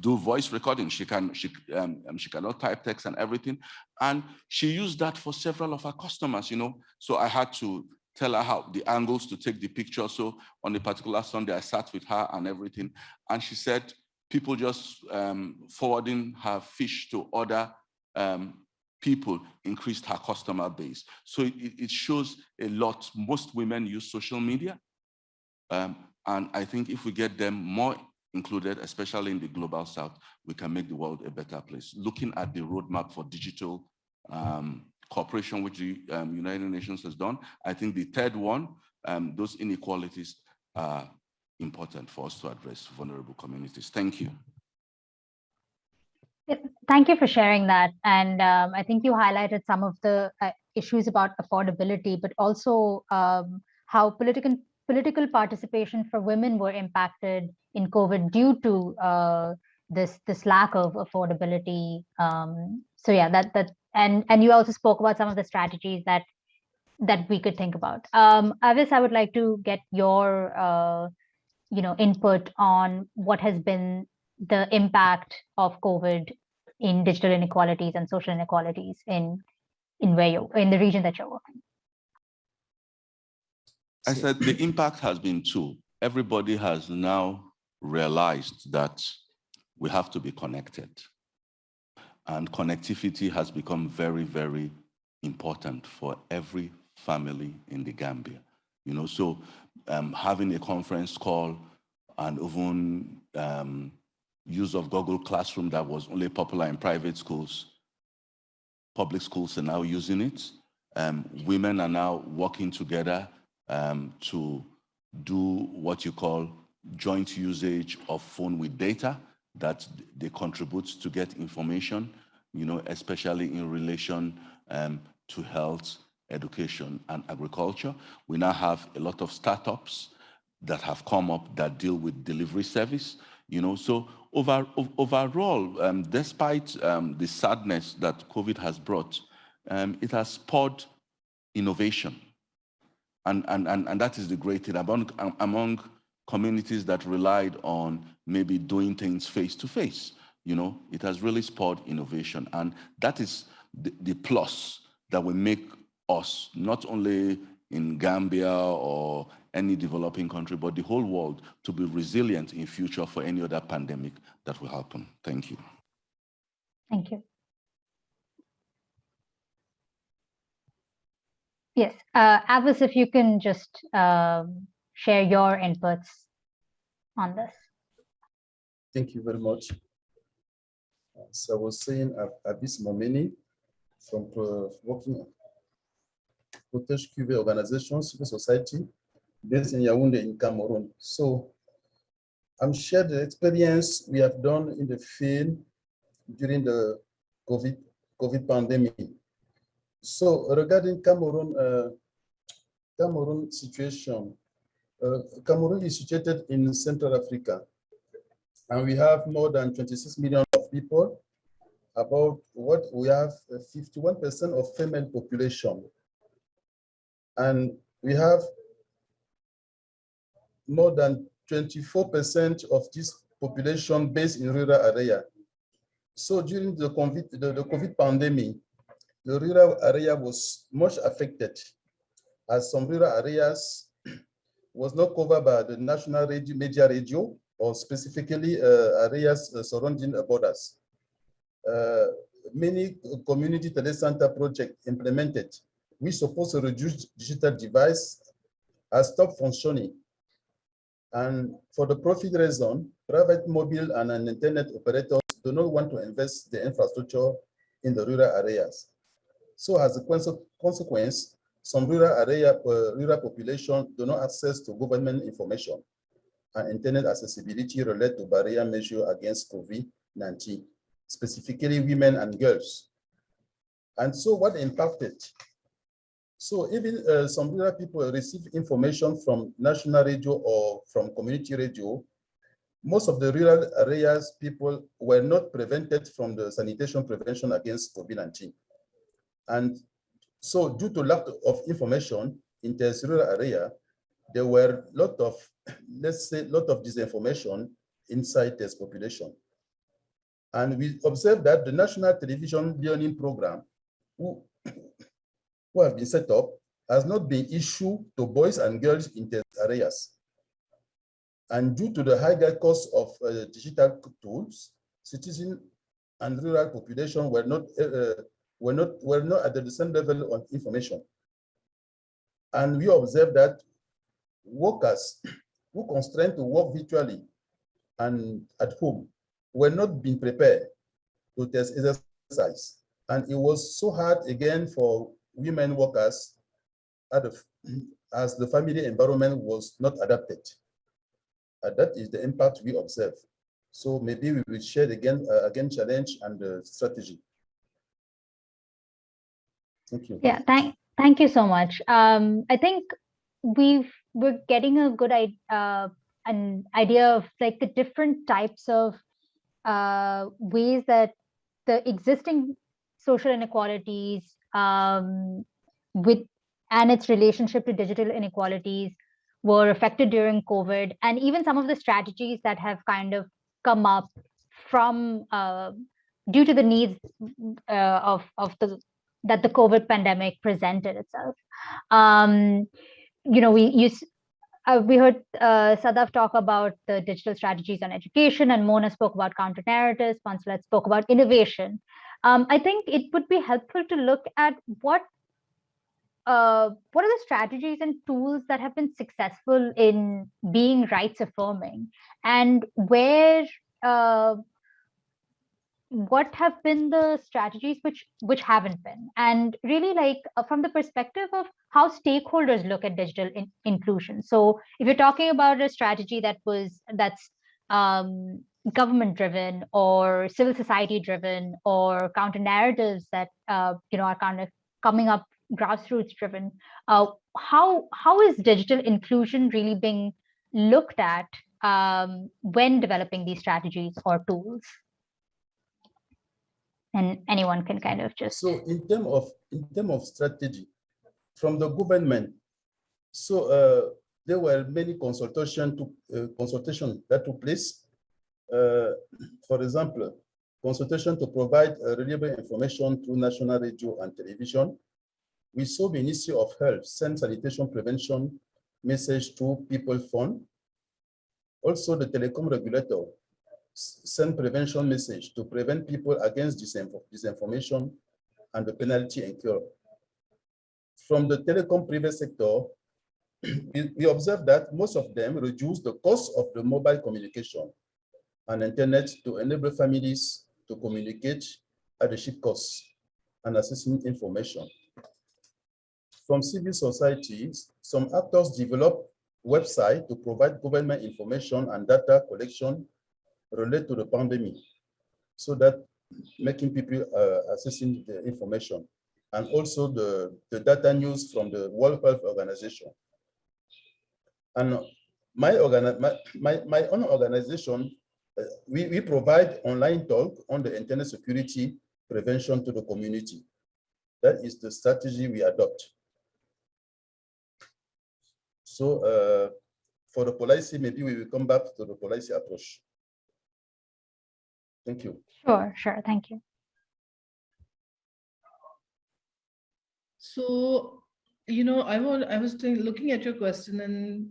do voice recording. She can she um, um, she cannot type text and everything, and she used that for several of her customers. You know, so I had to tell her how the angles to take the picture. So on a particular Sunday, I sat with her and everything. And she said, people just um, forwarding her fish to other um, people increased her customer base. So it, it, shows a lot. Most women use social media. Um, And I think if we get them more included, especially in the global south, we can make the world a better place. Looking at the roadmap for digital um, cooperation, which the um, United Nations has done, I think the third one, um, those inequalities are important for us to address vulnerable communities. Thank you. Thank you for sharing that. And um, I think you highlighted some of the uh, issues about affordability, but also um, how political political participation for women were impacted in COVID due to uh, this this lack of affordability. Um, so yeah, that that and and you also spoke about some of the strategies that that we could think about. Um, Avis, I would like to get your uh, you know input on what has been the impact of COVID in digital inequalities and social inequalities in in where you in the region that you're working. I said the impact has been two. Everybody has now realized that we have to be connected. And connectivity has become very, very important for every family in the Gambia. You know, so um, having a conference call and even um, use of Google Classroom that was only popular in private schools, public schools are now using it. Um, women are now working together um, to do what you call joint usage of phone with data that they contribute to get information, you know, especially in relation um, to health, education, and agriculture. We now have a lot of startups that have come up that deal with delivery service, you know, so over, overall, um, despite um, the sadness that COVID has brought, um, it has spurred innovation. And, and, and, and that is the great thing among, among communities that relied on maybe doing things face to face. You know, it has really spurred innovation. And that is the, the plus that will make us, not only in Gambia or any developing country, but the whole world to be resilient in future for any other pandemic that will happen. Thank you. Thank you. Yes, uh, Avis, if you can just uh, share your inputs on this. Thank you very much. So I was saying Avis Momeni from uh, working Protege QV organization, civil society, based in Yaoundé in Cameroon. So I'm shared the experience we have done in the field during the COVID, COVID pandemic. So regarding Cameroon, uh, Cameroon situation, Cameroon is situated in Central Africa, and we have more than 26 million of people. About what we have 51% uh, of female population, and we have more than 24% of this population based in rural area. So during the COVID, the, the COVID pandemic, the rural area was much affected as some rural areas was not covered by the national radio, media radio or specifically uh, areas uh, surrounding borders. Uh, many community telecenter projects implemented, which supposed to reduce digital device has stopped functioning and for the profit reason, private mobile and internet operators do not want to invest the infrastructure in the rural areas. So as a consequence, some rural area uh, rural population do not access to government information and internet accessibility related to barrier measure against COVID-19, specifically women and girls. And so what impacted so even uh, some rural people receive information from national radio or from community radio. Most of the rural areas people were not prevented from the sanitation prevention against COVID-19. And so due to lack of information in this rural area, there were a lot of, let's say, lot of disinformation inside this population. And we observed that the National Television Learning Program, who who have been set up has not been issued to boys and girls in these areas. And due to the higher cost of uh, digital tools, citizen and rural population were not uh, were not were not at the same level of information. And we observed that workers who constrained to work virtually and at home were not being prepared to test exercise. And it was so hard again for women workers as the family environment was not adapted. And that is the impact we observe. So maybe we will share again, uh, again challenge and uh, strategy. Thank you. Yeah, thank, thank you so much. Um, I think we've, we're getting a good uh, an idea of like the different types of uh, ways that the existing social inequalities um, with and its relationship to digital inequalities were affected during COVID, and even some of the strategies that have kind of come up from uh, due to the needs uh, of of the that the COVID pandemic presented itself. Um, you know, we use uh, we heard uh, Sadaf talk about the digital strategies on education, and Mona spoke about counter narratives. Poncelet spoke about innovation. Um, I think it would be helpful to look at what uh, what are the strategies and tools that have been successful in being rights affirming, and where uh, what have been the strategies which which haven't been? And really like uh, from the perspective of how stakeholders look at digital in inclusion. So if you're talking about a strategy that was that's um, government driven or civil society driven or counter narratives that uh, you know are kind of coming up grassroots driven uh, how how is digital inclusion really being looked at um, when developing these strategies or tools and anyone can kind of just so in terms of in terms of strategy from the government so uh, there were many consultation to uh, consultation that took place. Uh, for example consultation to provide uh, reliable information through national radio and television. We saw the ministry of health send sanitation prevention message to people phone. Also the telecom regulator send prevention message to prevent people against disinformation and the penalty incurred. From the telecom private sector, we, observe that most of them reduce the cost of the mobile communication and internet to enable families to communicate at the cheap cost and accessing information. From civil societies, some actors develop websites to provide government information and data collection relate to the pandemic so that making people uh, accessing the information and also the, the data news from the World Health Organization. And my, my, my, my own organization, uh, we, we provide online talk on the internet security prevention to the community. That is the strategy we adopt. So uh, for the policy, maybe we will come back to the policy approach. Thank you. Sure, sure. Thank you. So, you know, I want I was looking at your question and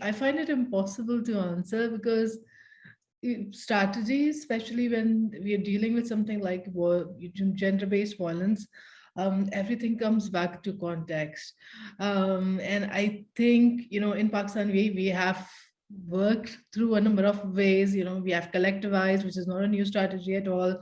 I find it impossible to answer because strategies, especially when we are dealing with something like gender-based violence, um, everything comes back to context. Um, and I think, you know, in Pakistan, we, we have worked through a number of ways. You know we have collectivized which is not a new strategy at all.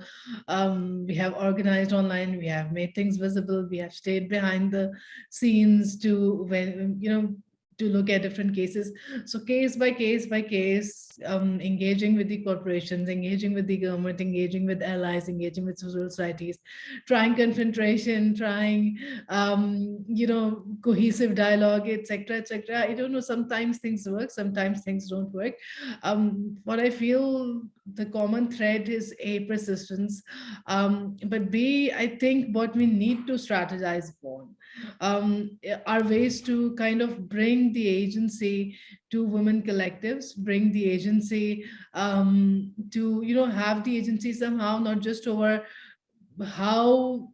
Um, we have organized online. We have made things visible. We have stayed behind the scenes to when you know to look at different cases. So case by case by case, um, engaging with the corporations, engaging with the government, engaging with allies, engaging with civil societies, trying confrontation, trying, um, you know, cohesive dialogue, etc., etc. I don't know, sometimes things work, sometimes things don't work. Um, what I feel the common thread is A, persistence, um, but B, I think what we need to strategize upon um, are ways to kind of bring the agency to women collectives, bring the agency um, to, you know, have the agency somehow not just over how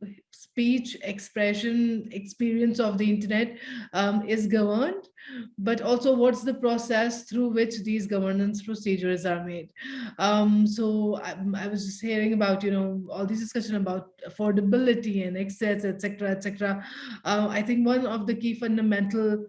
speech expression experience of the internet um, is governed, but also what's the process through which these governance procedures are made. Um, so I, I, was just hearing about, you know, all this discussion about affordability and access, etc., etc. Uh, I think one of the key fundamental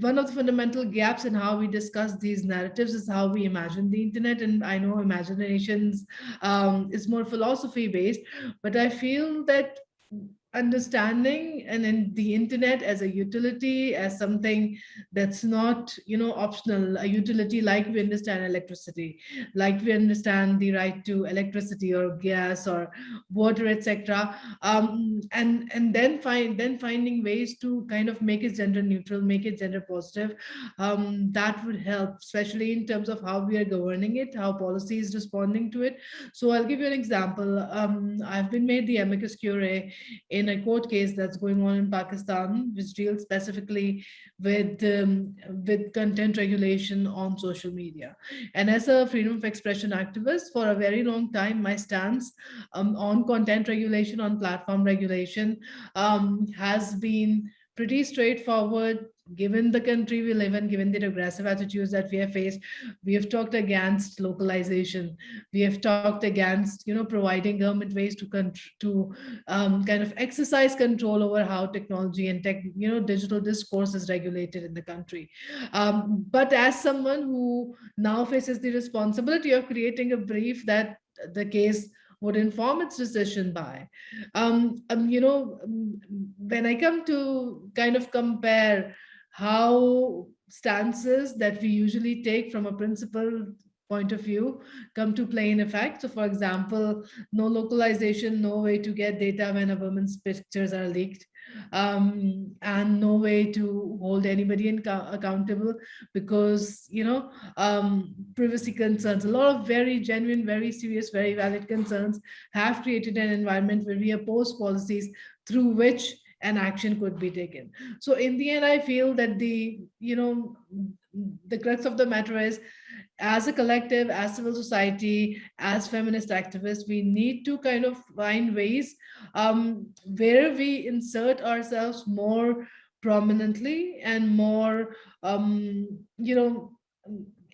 one of the fundamental gaps in how we discuss these narratives is how we imagine the internet. And I know imaginations um, is more philosophy based, but I feel that Mm-hmm understanding and then the internet as a utility as something that's not you know optional. A utility like we understand electricity like we understand the right to electricity or gas or water etc um, and and then find then finding ways to kind of make it gender neutral make it gender positive um, that would help especially in terms of how we are governing it how policy is responding to it. So i'll give you an example. Um, i've been made the amicus curiae in a court case that's going on in Pakistan, which deals specifically with, um, with content regulation on social media. And as a freedom of expression activist, for a very long time, my stance um, on content regulation, on platform regulation um, has been pretty straightforward given the country we live in, given the regressive attitudes that we have faced, we have talked against localization. We have talked against, you know, providing government ways to to um, kind of exercise control over how technology and tech, you know, digital discourse is regulated in the country. Um, but as someone who now faces the responsibility of creating a brief that the case would inform its decision by. Um, um, you know, um, when I come to kind of compare how stances that we usually take from a principle point of view come to play in effect. So for example, no localization, no way to get data when a woman's pictures are leaked, um, and no way to hold anybody accountable because, you know, um, privacy concerns, a lot of very genuine, very serious, very valid concerns have created an environment where we oppose policies through which an action could be taken. So in the end, I feel that the, you know, the crux of the matter is as a collective, as civil society, as feminist activists, we need to kind of find ways um, where we insert ourselves more prominently and more, um, you know,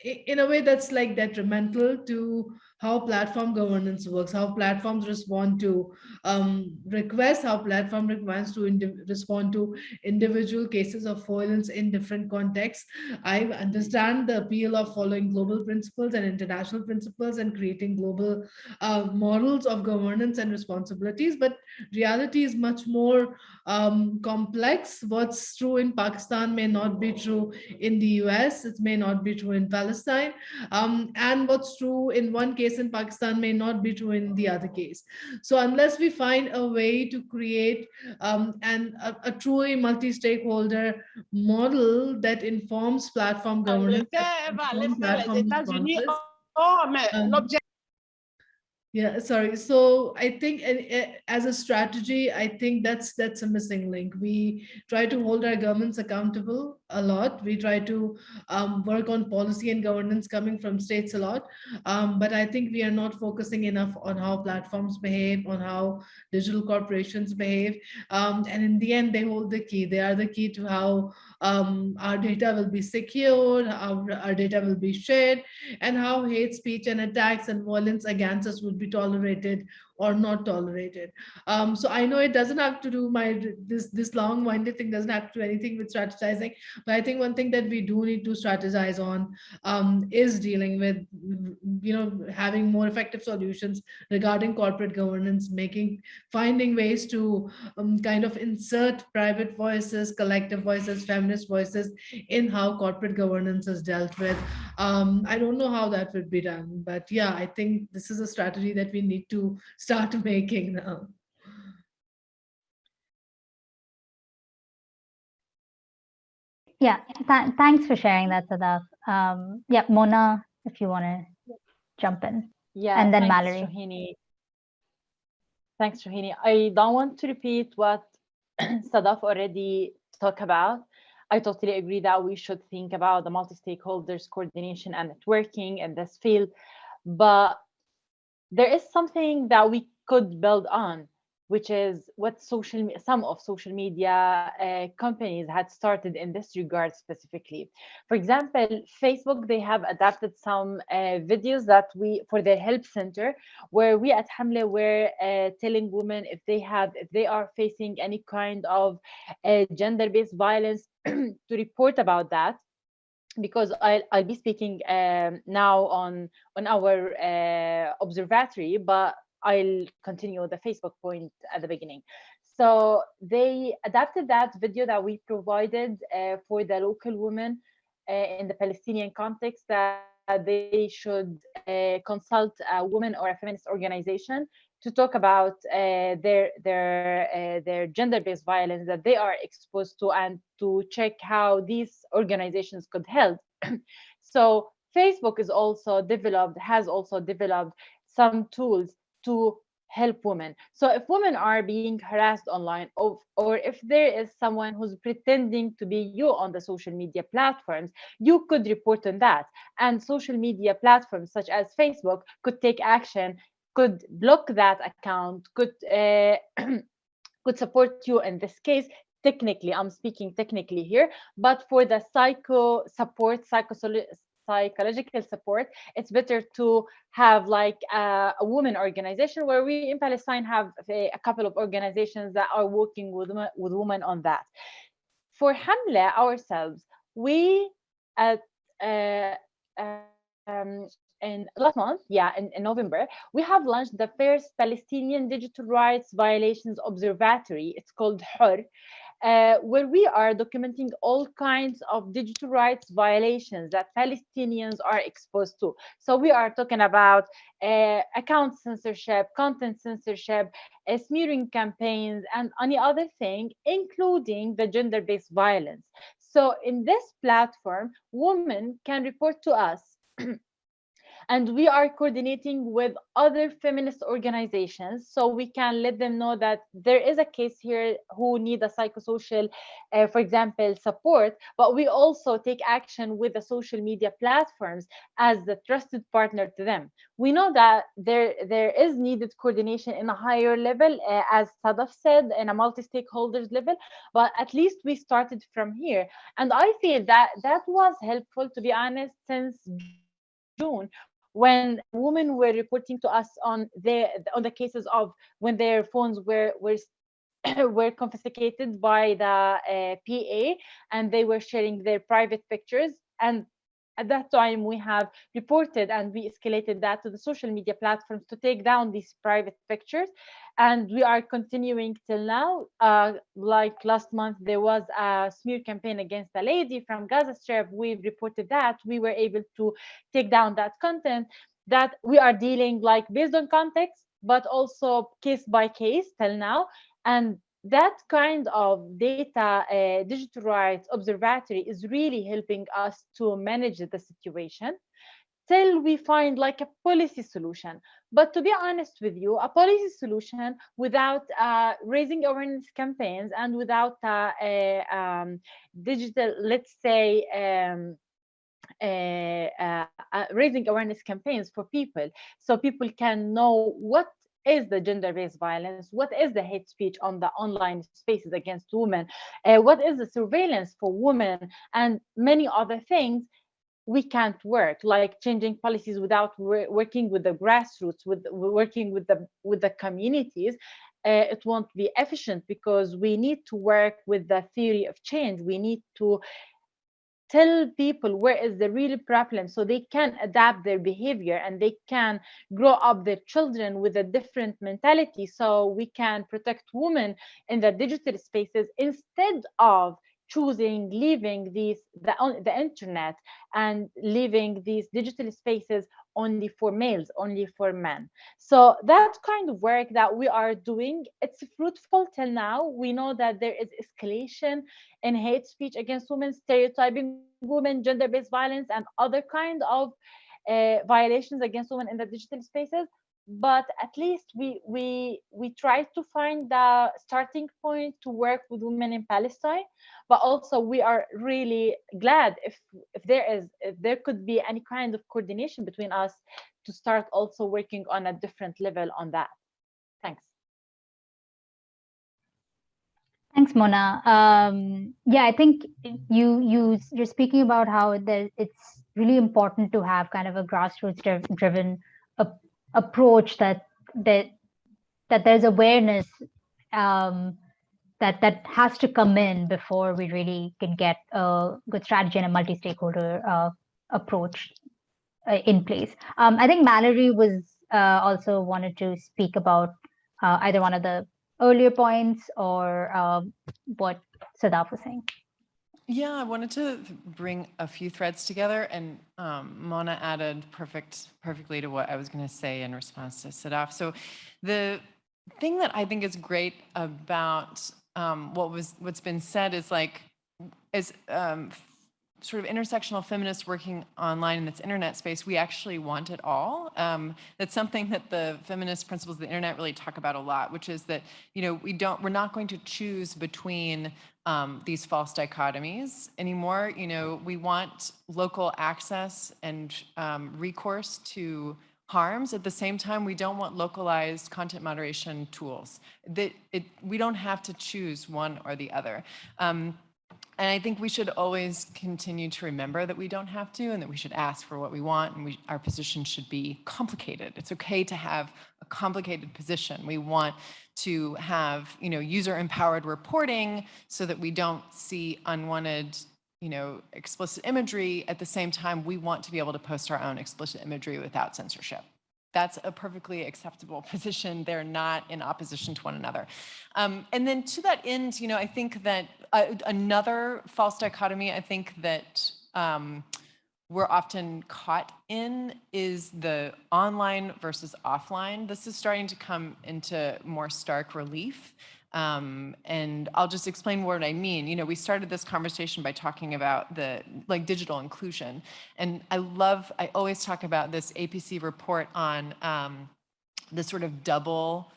in a way that's like detrimental to how platform governance works, how platforms respond to um, requests, how platform requires to respond to individual cases of violence in different contexts. I understand the appeal of following global principles and international principles and creating global uh, models of governance and responsibilities, but reality is much more um, complex. What's true in Pakistan may not be true in the US, it may not be true in Palestine, um, and what's true in one case in Pakistan may not be true in the other case. So unless we find a way to create um, an, a, a truly multi-stakeholder model that informs platform governance, um, yeah, sorry. So I think as a strategy, I think that's that's a missing link. We try to hold our governments accountable a lot. We try to um, work on policy and governance coming from states a lot. Um, but I think we are not focusing enough on how platforms behave, on how digital corporations behave. Um, and in the end, they hold the key. They are the key to how um, our data will be secured, our, our data will be shared, and how hate speech and attacks and violence against us would be tolerated or not tolerated. Um, so I know it doesn't have to do my this this long-winded thing doesn't have to do anything with strategizing, but I think one thing that we do need to strategize on um, is dealing with you know having more effective solutions regarding corporate governance, making finding ways to um, kind of insert private voices, collective voices, feminist voices in how corporate governance is dealt with. Um, I don't know how that would be done, but yeah, I think this is a strategy that we need to start making now. Yeah, th thanks for sharing that, Sadaf. Um, yeah, Mona, if you want to jump in. Yeah, and then thanks, Mallory. Shahini. Thanks, Shahini. I don't want to repeat what Sadaf already talked about. I totally agree that we should think about the multi-stakeholders coordination and networking in this field. But there is something that we could build on which is what social some of social media uh, companies had started in this regard specifically. For example facebook they have adapted some uh, videos that we for their help center where we at 7amleh were uh, telling women if they have if they are facing any kind of uh, gender-based violence to report about that because I'll, I'll be speaking um, now on on our uh, observatory, but I'll continue the Facebook point at the beginning. So they adapted that video that we provided uh, for the local women uh, in the Palestinian context that they should uh, consult a woman or a feminist organization to talk about uh, their their uh, their gender-based violence that they are exposed to and to check how these organizations could help. so Facebook is also developed has also developed some tools to help women. So if women are being harassed online or, or if there is someone who's pretending to be you on the social media platforms, you could report on that. And social media platforms such as Facebook could take action, could block that account, could uh, could support you in this case technically i'm speaking technically here but for the psycho support psycho psychological support, it's better to have like a, a woman organization where we in Palestine have a, a, couple of organizations that are working with, with women on that. For 7amleh ourselves, we at uh, um, in last month, yeah, in, in, November, we have launched the first Palestinian Digital Rights Violations Observatory. It's called 7or, uh, where we are documenting all kinds of digital rights violations that Palestinians are exposed to. So we are talking about uh, account censorship, content censorship, uh, smearing campaigns, and any other thing, including the gender-based violence. So in this platform, women can report to us and we are coordinating with other feminist organizations so we can let them know that there is a case here who need a psychosocial uh, for example support but we also take action with the social media platforms as the trusted partner to them. We know that there there is needed coordination in a higher level uh, as sadaf said in a multi-stakeholders level but at least we started from here. And i feel that that was helpful to be honest since June when women were reporting to us on the on the cases of when their phones were were were confiscated by the uh, PA and they were sharing their private pictures and at that time we have reported and we escalated that to the social media platforms to take down these private pictures. And we are continuing till now. Uh, like last month there was a smear campaign against a lady from gaza strip. We reported that. We were able to take down that content that we are dealing like based on context but also case by case till now. And that kind of data uh, digital rights observatory is really helping us to manage the situation till we find like a policy solution. But to be honest with you a policy solution without uh, raising awareness campaigns and without uh, a um, digital let's say um, uh, uh, uh, raising awareness campaigns for people so people can know what is the gender-based violence? What is the hate speech on the online spaces against women? Uh, what is the surveillance for women and many other things? we can't work like changing policies without working with the grassroots with working with the with the communities uh, it won't be efficient because we need to work with the theory of change we need to tell people where is the real problem so they can adapt their behavior and they can grow up their children with a different mentality so we can protect women in the digital spaces instead of choosing leaving these the, the internet and leaving these digital spaces only for males only for men. So that kind of work that we are doing it's fruitful till now. We know that there is escalation in hate speech against women stereotyping women gender-based violence and other kind of uh, violations against women in the digital spaces but at least we we we try to find the starting point to work with women in palestine. But also we are really glad if if there is if there could be any kind of coordination between us to start also working on a different level on that. Thanks. Thanks mona. Um, yeah i think you you you're speaking about how there it's really important to have kind of a grassroots driven approach that that that there's awareness um, that that has to come in before we really can get a good strategy and a multi-stakeholder uh, approach uh, in place. Um, I think Mallory was uh, also wanted to speak about uh, either one of the earlier points or um, what Sadaf was saying. Yeah, I wanted to bring a few threads together, and um, Mona added perfect, perfectly to what I was going to say in response to Sadaf. So, the thing that I think is great about um, what was what's been said is like, is um, sort of intersectional feminists working online in this internet space, we actually want it all. Um, that's something that the feminist principles of the internet really talk about a lot, which is that, you know, we don't, we're not going to choose between um, these false dichotomies anymore. You know, we want local access and um, recourse to harms. At the same time, we don't want localized content moderation tools. That it, we don't have to choose one or the other. Um, and I think we should always continue to remember that we don't have to and that we should ask for what we want and we, our position should be complicated. It's okay to have a complicated position. We want to have, you know, user empowered reporting so that we don't see unwanted, you know, explicit imagery. At the same time, we want to be able to post our own explicit imagery without censorship that's a perfectly acceptable position. They're not in opposition to one another. Um, and then to that end, you know, I think that uh, another false dichotomy I think that um, we're often caught in is the online versus offline. This is starting to come into more stark relief. Um, and I'll just explain what I mean. You know, we started this conversation by talking about the like digital inclusion. And I love, I always talk about this APC report on um, the sort of double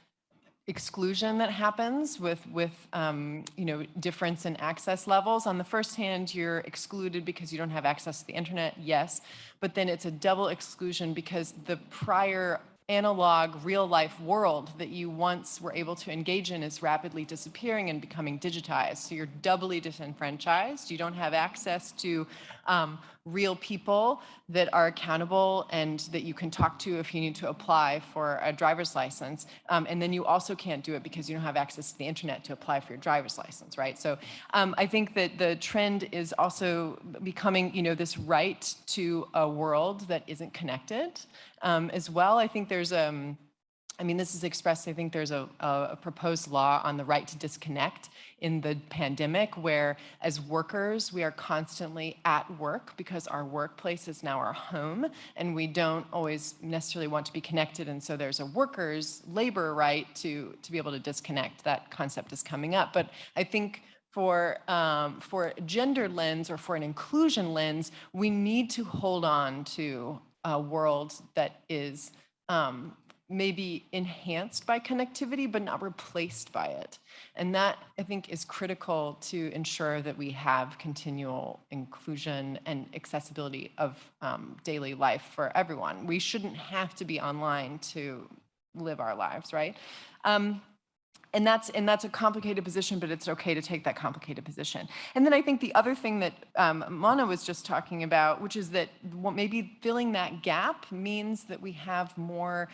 exclusion that happens with, with um, you know, difference in access levels. On the first hand, you're excluded because you don't have access to the internet, yes, but then it's a double exclusion because the prior analog real life world that you once were able to engage in is rapidly disappearing and becoming digitized. So you're doubly disenfranchised. You don't have access to um, real people that are accountable and that you can talk to if you need to apply for a driver's license. Um, and then you also can't do it because you don't have access to the internet to apply for your driver's license, right? So um, I think that the trend is also becoming, you know, this right to a world that isn't connected um, as well. I think there's, um, I mean, this is expressed, I think there's a, a, proposed law on the right to disconnect in the pandemic where as workers, we are constantly at work because our workplace is now our home and we don't always necessarily want to be connected. And so there's a worker's labor right to, to be able to disconnect. That concept is coming up. But I think for, um, for gender lens or for an inclusion lens, we need to hold on to a world that is um, maybe enhanced by connectivity, but not replaced by it. And that, I think, is critical to ensure that we have continual inclusion and accessibility of um, daily life for everyone. We shouldn't have to be online to live our lives, right? Um, and that's and that's a complicated position, but it's okay to take that complicated position. And then I think the other thing that um, Mona was just talking about, which is that maybe filling that gap means that we have more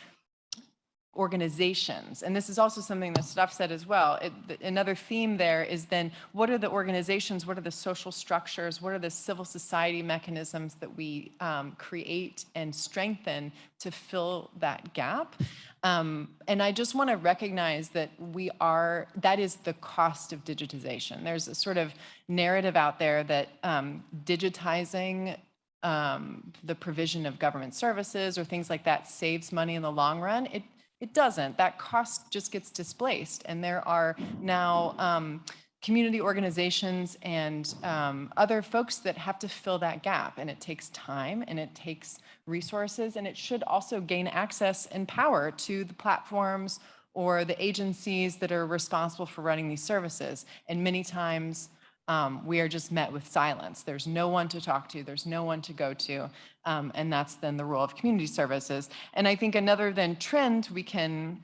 organizations. And this is also something that Sadaf said as well. It, another theme there is then what are the organizations, what are the social structures, what are the civil society mechanisms that we um, create and strengthen to fill that gap? Um, and I just want to recognize that we are, that is the cost of digitization. There's a sort of narrative out there that um, digitizing um, the provision of government services or things like that saves money in the long run. It it doesn't. That cost just gets displaced. And there are now um, community organizations and um, other folks that have to fill that gap. And it takes time and it takes resources and it should also gain access and power to the platforms or the agencies that are responsible for running these services. And many times um, we are just met with silence. There's no one to talk to, there's no one to go to, um, and that's then the role of community services. And I think another then trend we can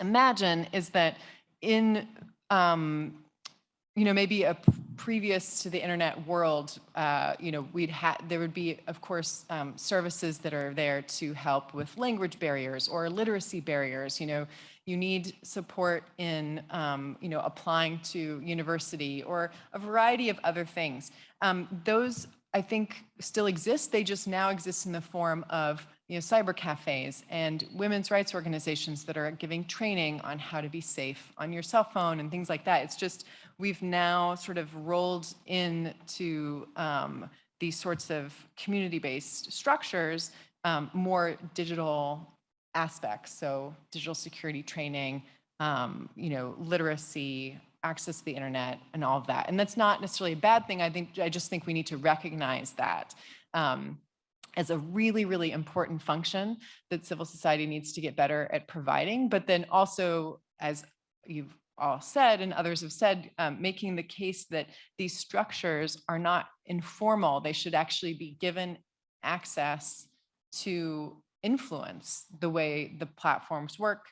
imagine is that in um, you know, maybe a previous to the internet world, uh, you know, we'd had, there would be, of course, um, services that are there to help with language barriers or literacy barriers, you know, you need support in, um, you know, applying to university or a variety of other things. Um, those, I think, still exist. They just now exist in the form of, you know, cyber cafes and women's rights organizations that are giving training on how to be safe on your cell phone and things like that. It's just, we've now sort of rolled into um, these sorts of community-based structures um, more digital aspects. So digital security training, um, you know, literacy, access to the internet and all of that. And that's not necessarily a bad thing. I think, I just think we need to recognize that um, as a really, really important function that civil society needs to get better at providing. But then also, as you've all said and others have said, um, making the case that these structures are not informal. They should actually be given access to influence the way the platforms work.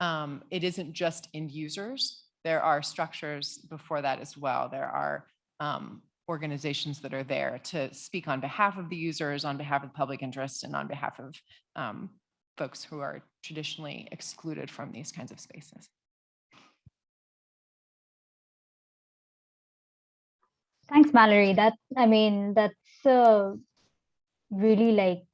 Um, it isn't just end users. There are structures before that as well. There are um, organizations that are there to speak on behalf of the users, on behalf of public interest, and on behalf of um, folks who are traditionally excluded from these kinds of spaces. Thanks, Mallory. That I mean, that's uh, really like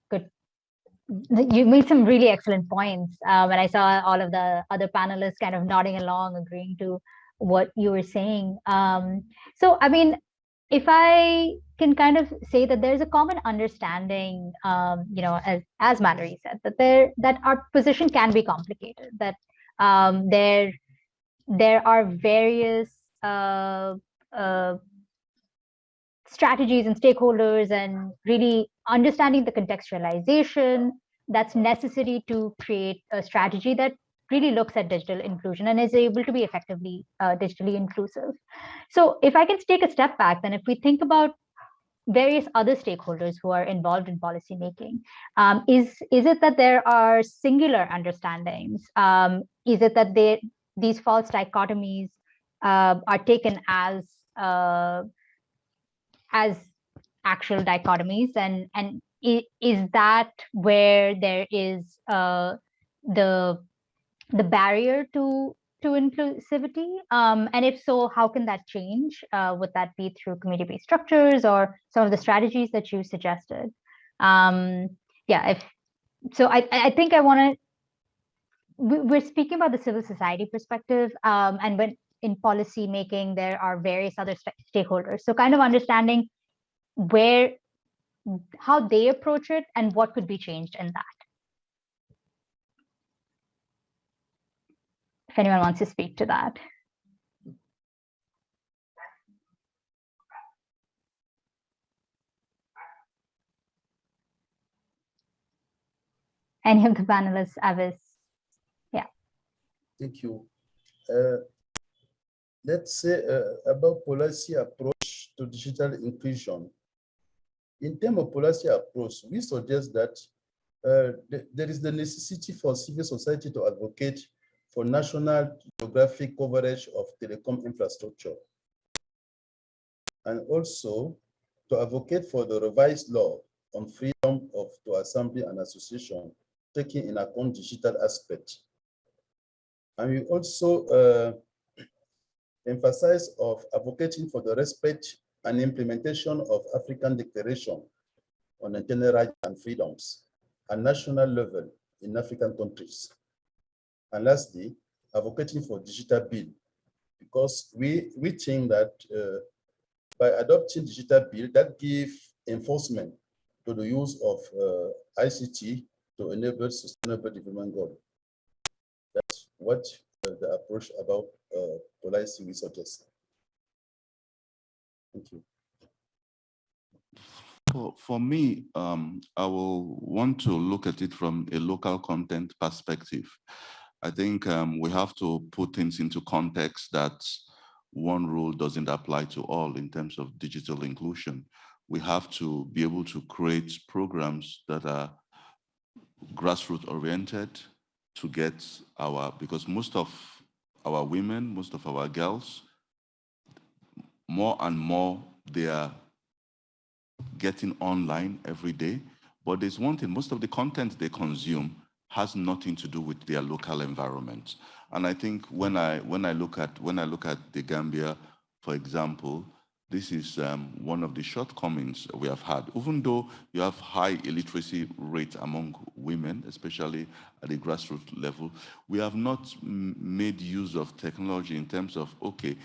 you made some really excellent points. Um, and I saw all of the other panelists kind of nodding along, agreeing to what you were saying. Um, so, I mean, if I can kind of say that there's a common understanding, um, you know, as, as Mallory said, that there that our position can be complicated, that um, there there are various uh, uh, strategies and stakeholders and really understanding the contextualization that's necessary to create a strategy that really looks at digital inclusion and is able to be effectively uh, digitally inclusive. So if I can take a step back, then if we think about various other stakeholders who are involved in policy making, um, is, is it that there are singular understandings? Um, is it that they, these false dichotomies uh, are taken as uh, as actual dichotomies and and is that where there is uh, the the barrier to to inclusivity? Um, and if so how can that change? Uh, would that be through community-based structures or some of the strategies that you suggested? Um, yeah if so i i think i want to we're speaking about the civil society perspective um, and when in policy making there are various other stakeholders. So kind of understanding where how they approach it and what could be changed in that. If anyone wants to speak to that. Any of the panelists, Avis? Yeah. Thank you. Uh, let's say uh, about policy approach to digital inclusion. In terms of policy approach, we suggest that uh, th there is the necessity for civil society to advocate for national geographic coverage of telecom infrastructure. And also to advocate for the revised law on freedom of to assembly and association, taking in account digital aspect. And we also uh, emphasize of advocating for the respect and implementation of African Declaration on Internet Rights and Freedoms at national level in African countries. And lastly, advocating for digital bill, because we, we think that uh, by adopting digital bill, that give enforcement to the use of uh, ICT to enable sustainable development goal. That's what uh, the approach about uh, policy we suggest. Thank you. For, for me, um, I will want to look at it from a local content perspective. I think um, we have to put things into context that one rule doesn't apply to all in terms of digital inclusion. We have to be able to create programs that are grassroots oriented to get our, because most of our women, most of our girls more and more they are getting online every day. But there's one thing, most of the content they consume has nothing to do with their local environment. And I think when I when I look at when I look at the Gambia, for example, this is um, one of the shortcomings we have had. Even though you have high illiteracy rate among women, especially at the grassroots level, we have not made use of technology in terms of, okay,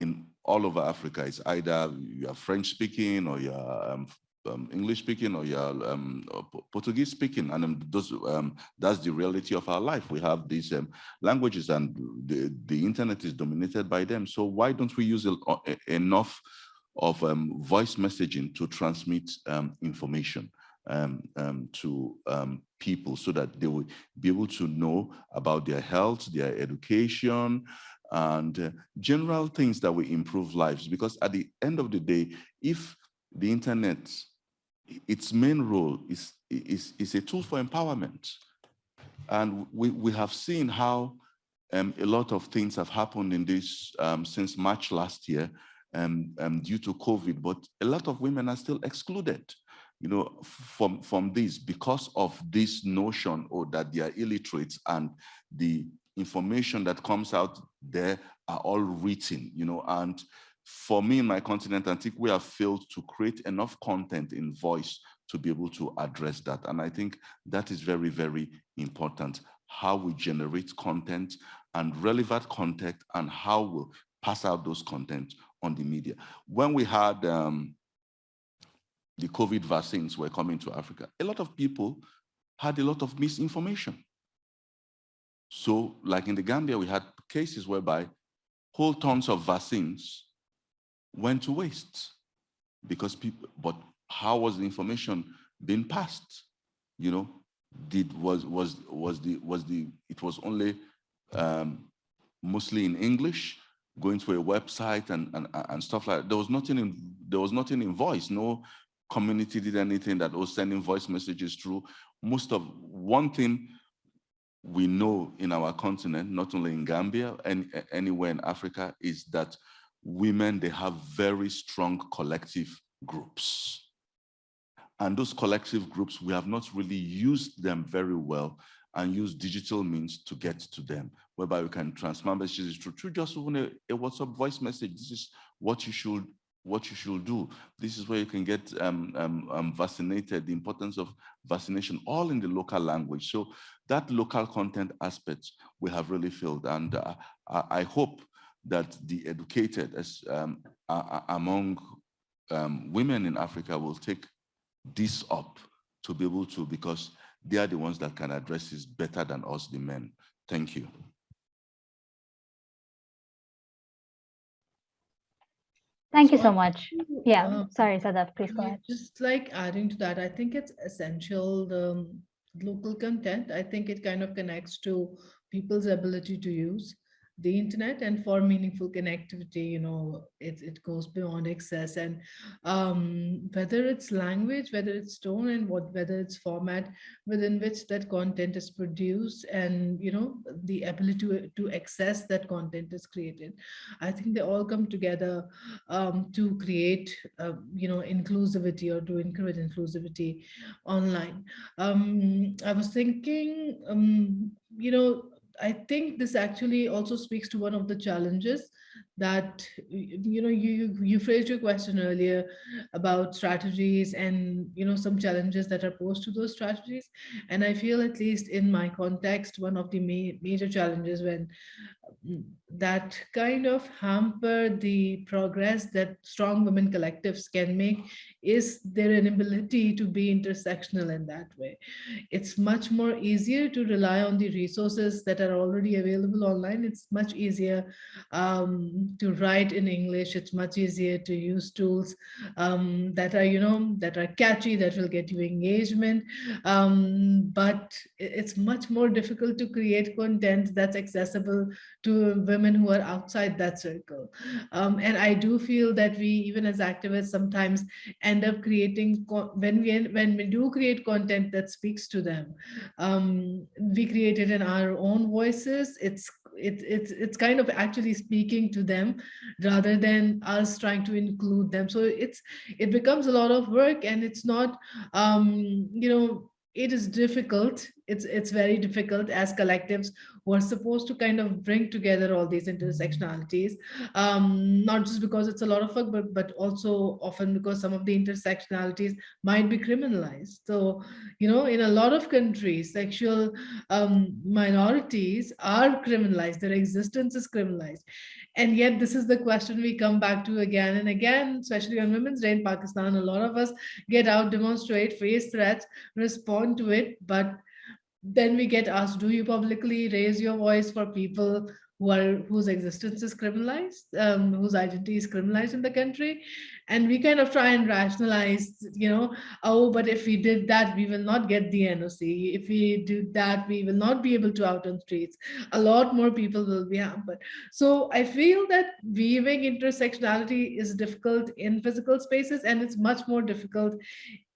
in all over Africa, it's either you're French speaking or you're um, um, English speaking or you're um, Portuguese speaking, and um, those, um, that's the reality of our life. We have these um, languages, and the, the internet is dominated by them. So why don't we use enough of um, voice messaging to transmit information to people so that they will be able to know about their health, their education, and uh, general things that will improve lives. Because at the end of the day, if the internet its main role is, is, is a tool for empowerment. And we, we have seen how um, a lot of things have happened in this um, since March last year um, um, due to COVID, but a lot of women are still excluded, you know, from, from this because of this notion or that they are illiterate and the information that comes out there are all written, you know, and for me in my continent, I think we have failed to create enough content in voice to be able to address that. And I think that is very, very important, how we generate content and relevant content and how we we'll pass out those content on the media. When we had um, the COVID vaccines were coming to Africa, a lot of people had a lot of misinformation. So like in the Gambia, we had cases whereby whole tons of vaccines went to waste because people, but how was the information being passed? You know, did was was was the was the it was only um, mostly in English, going to a website and and and stuff like that. There was nothing in there was nothing in voice. No community did anything that was sending voice messages through. Most of one thing we know in our continent, not only in Gambia and anywhere in Africa, is that women, they have very strong collective groups. And those collective groups, we have not really used them very well and use digital means to get to them, whereby we can transfer messages through just even a, a, WhatsApp voice message. This is what you should what you should do. This is where you can get um, um, um, vaccinated, the importance of vaccination, all in the local language. So that local content aspect we have really filled. And uh, I hope that the educated as um, among um, women in Africa will take this up to be able to, because they are the ones that can address this better than us, the men. Thank you. Thank you so much. Yeah, um, sorry, Sadaf, please go ahead. Just like adding to that, I think it's essential, the local content, I think it kind of connects to people's ability to use the internet and for meaningful connectivity you know it, it goes beyond access. And um, whether it's language whether it's tone and what whether it's format within which that content is produced and you know the ability to, to access that content is created. I think they all come together um, to create uh, you know inclusivity or to encourage inclusivity online. Um, i was thinking um, you know I think this actually also speaks to one of the challenges that you know you you phrased your question earlier about strategies and you know some challenges that are posed to those strategies. And i feel at least in my context one of the ma major challenges when that kind of hamper the progress that strong women collectives can make is their inability to be intersectional in that way. It's much more easier to rely on the resources that are already available online. It's much easier um, to write in English. It's much easier to use tools um, that are, you know, that are catchy, that will get you engagement. Um, but it's much more difficult to create content that's accessible to women who are outside that circle. Um, and I do feel that we, even as activists, sometimes end up creating, when we, when we do create content that speaks to them, um, we create it in our own voices. It's it, it's it's kind of actually speaking to them rather than us trying to include them so it's it becomes a lot of work and it's not um you know it is difficult. It's it's very difficult as collectives who are supposed to kind of bring together all these intersectionalities. Um, not just because it's a lot of work but but also often because some of the intersectionalities might be criminalized. So you know in a lot of countries sexual um, minorities are criminalized. Their existence is criminalized and yet this is the question we come back to again and again especially on women's day in pakistan. A lot of us get out demonstrate face threats respond to it but then we get asked, do you publicly raise your voice for people who are whose existence is criminalized, um, whose identity is criminalized in the country? And we kind of try and rationalize, you know, oh, but if we did that, we will not get the NOC. If we do that, we will not be able to out on streets. A lot more people will be hampered. So I feel that weaving intersectionality is difficult in physical spaces and it's much more difficult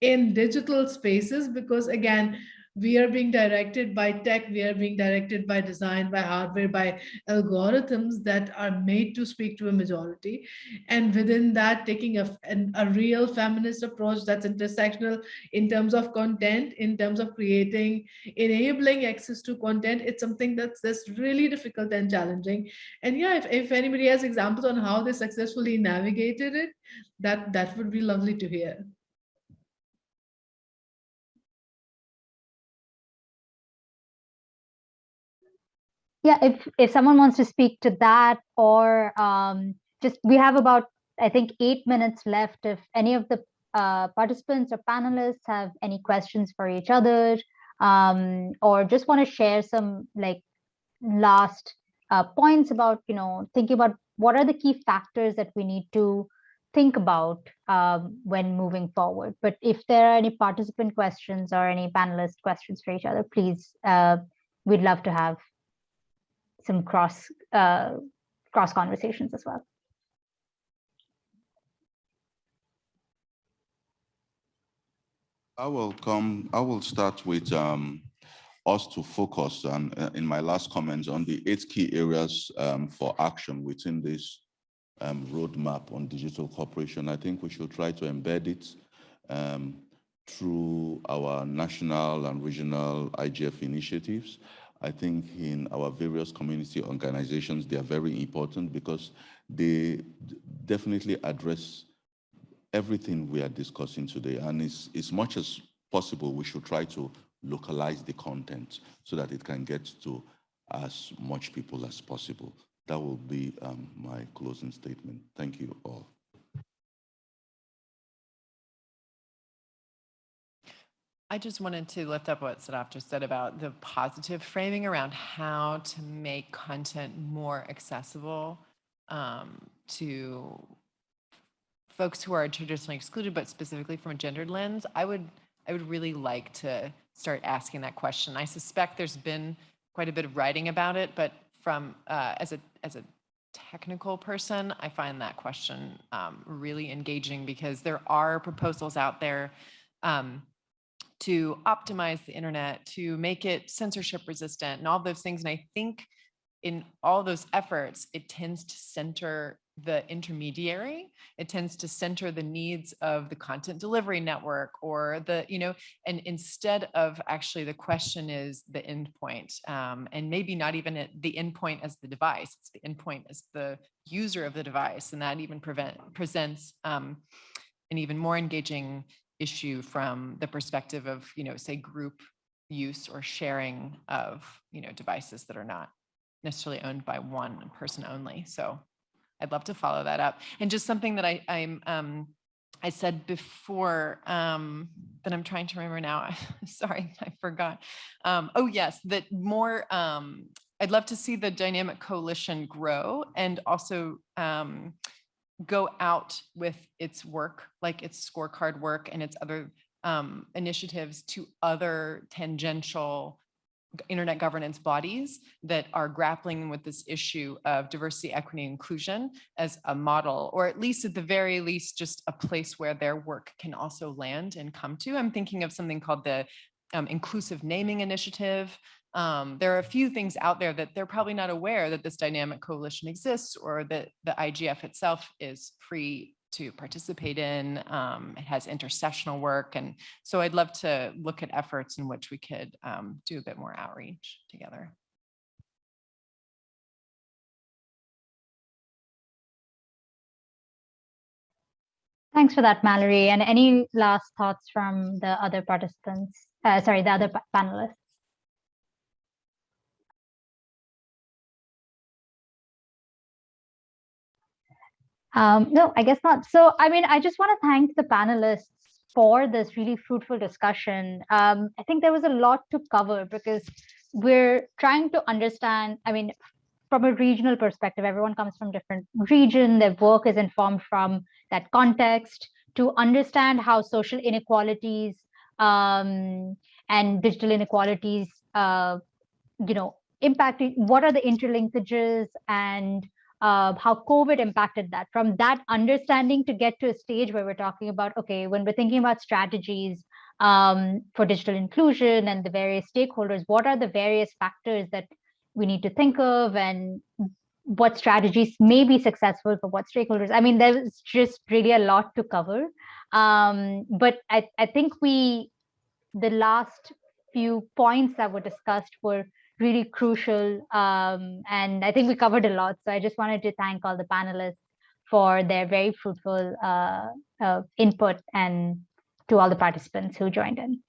in digital spaces because again, we are being directed by tech, we are being directed by design, by hardware, by algorithms that are made to speak to a majority. And within that, taking a, an, a real feminist approach that's intersectional in terms of content, in terms of creating, enabling access to content, it's something that's, that's really difficult and challenging. And yeah, if, if anybody has examples on how they successfully navigated it, that, that would be lovely to hear. Yeah if if someone wants to speak to that or um, just we have about i think eight minutes left. If any of the uh, participants or panelists have any questions for each other um, or just want to share some like last uh, points about you know thinking about what are the key factors that we need to think about um, when moving forward. But if there are any participant questions or any panelist questions for each other please uh, we'd love to have some cross uh, cross conversations as well. I will come, I will start with um, us to focus on, uh, in my last comments on the eight key areas um, for action within this um, roadmap on digital cooperation. I think we should try to embed it um, through our national and regional IGF initiatives. I think in our various community organizations, they are very important because they definitely address everything we are discussing today. And it's, as much as possible, we should try to localize the content so that it can get to as much people as possible. That will be um, my closing statement. Thank you all. I just wanted to lift up what Sadaf just said about the positive framing around how to make content more accessible um, to folks who are traditionally excluded, but specifically from a gendered lens. I would, I would really like to start asking that question. I suspect there's been quite a bit of writing about it, but from uh, as a as a technical person, I find that question um, really engaging because there are proposals out there um, to optimize the internet, to make it censorship resistant and all those things. And I think in all those efforts, it tends to center the intermediary. It tends to center the needs of the content delivery network or the, you know, and instead of actually the question is the endpoint um, and maybe not even the endpoint as the device, it's the endpoint as the user of the device. And that even prevent, presents um, an even more engaging issue from the perspective of, you know, say group use or sharing of, you know, devices that are not necessarily owned by one person only. So I'd love to follow that up. And just something that I, I'm, um, I said before um, that I'm trying to remember now. Sorry, I forgot. Um, oh yes, that more. Um, I'd love to see the dynamic coalition grow and also um, go out with its work, like its scorecard work and its other um, initiatives to other tangential internet governance bodies that are grappling with this issue of diversity, equity, inclusion as a model, or at least at the very least, just a place where their work can also land and come to. I'm thinking of something called the um, Inclusive Naming Initiative, um, there are a few things out there that they're probably not aware that this dynamic coalition exists or that the IGF itself is free to participate in. Um, it has intersessional work. And so I'd love to look at efforts in which we could um, do a bit more outreach together. Thanks for that, Mallory. And any last thoughts from the other participants? Uh, sorry, the other panelists? Um, no, I guess not. So, I mean, I just want to thank the panelists for this really fruitful discussion. Um, I think there was a lot to cover because we're trying to understand, I mean, from a regional perspective, everyone comes from different region, their work is informed from that context to understand how social inequalities um, and digital inequalities, uh, you know, impacting, what are the interlinkages and uh, how COVID impacted that. From that understanding to get to a stage where we're talking about, okay, when we're thinking about strategies um, for digital inclusion and the various stakeholders, what are the various factors that we need to think of and what strategies may be successful for what stakeholders? I mean, there's just really a lot to cover. Um, but I, I think we, the last few points that were discussed were really crucial. Um, and I think we covered a lot. So I just wanted to thank all the panelists for their very fruitful uh, uh, input and to all the participants who joined in.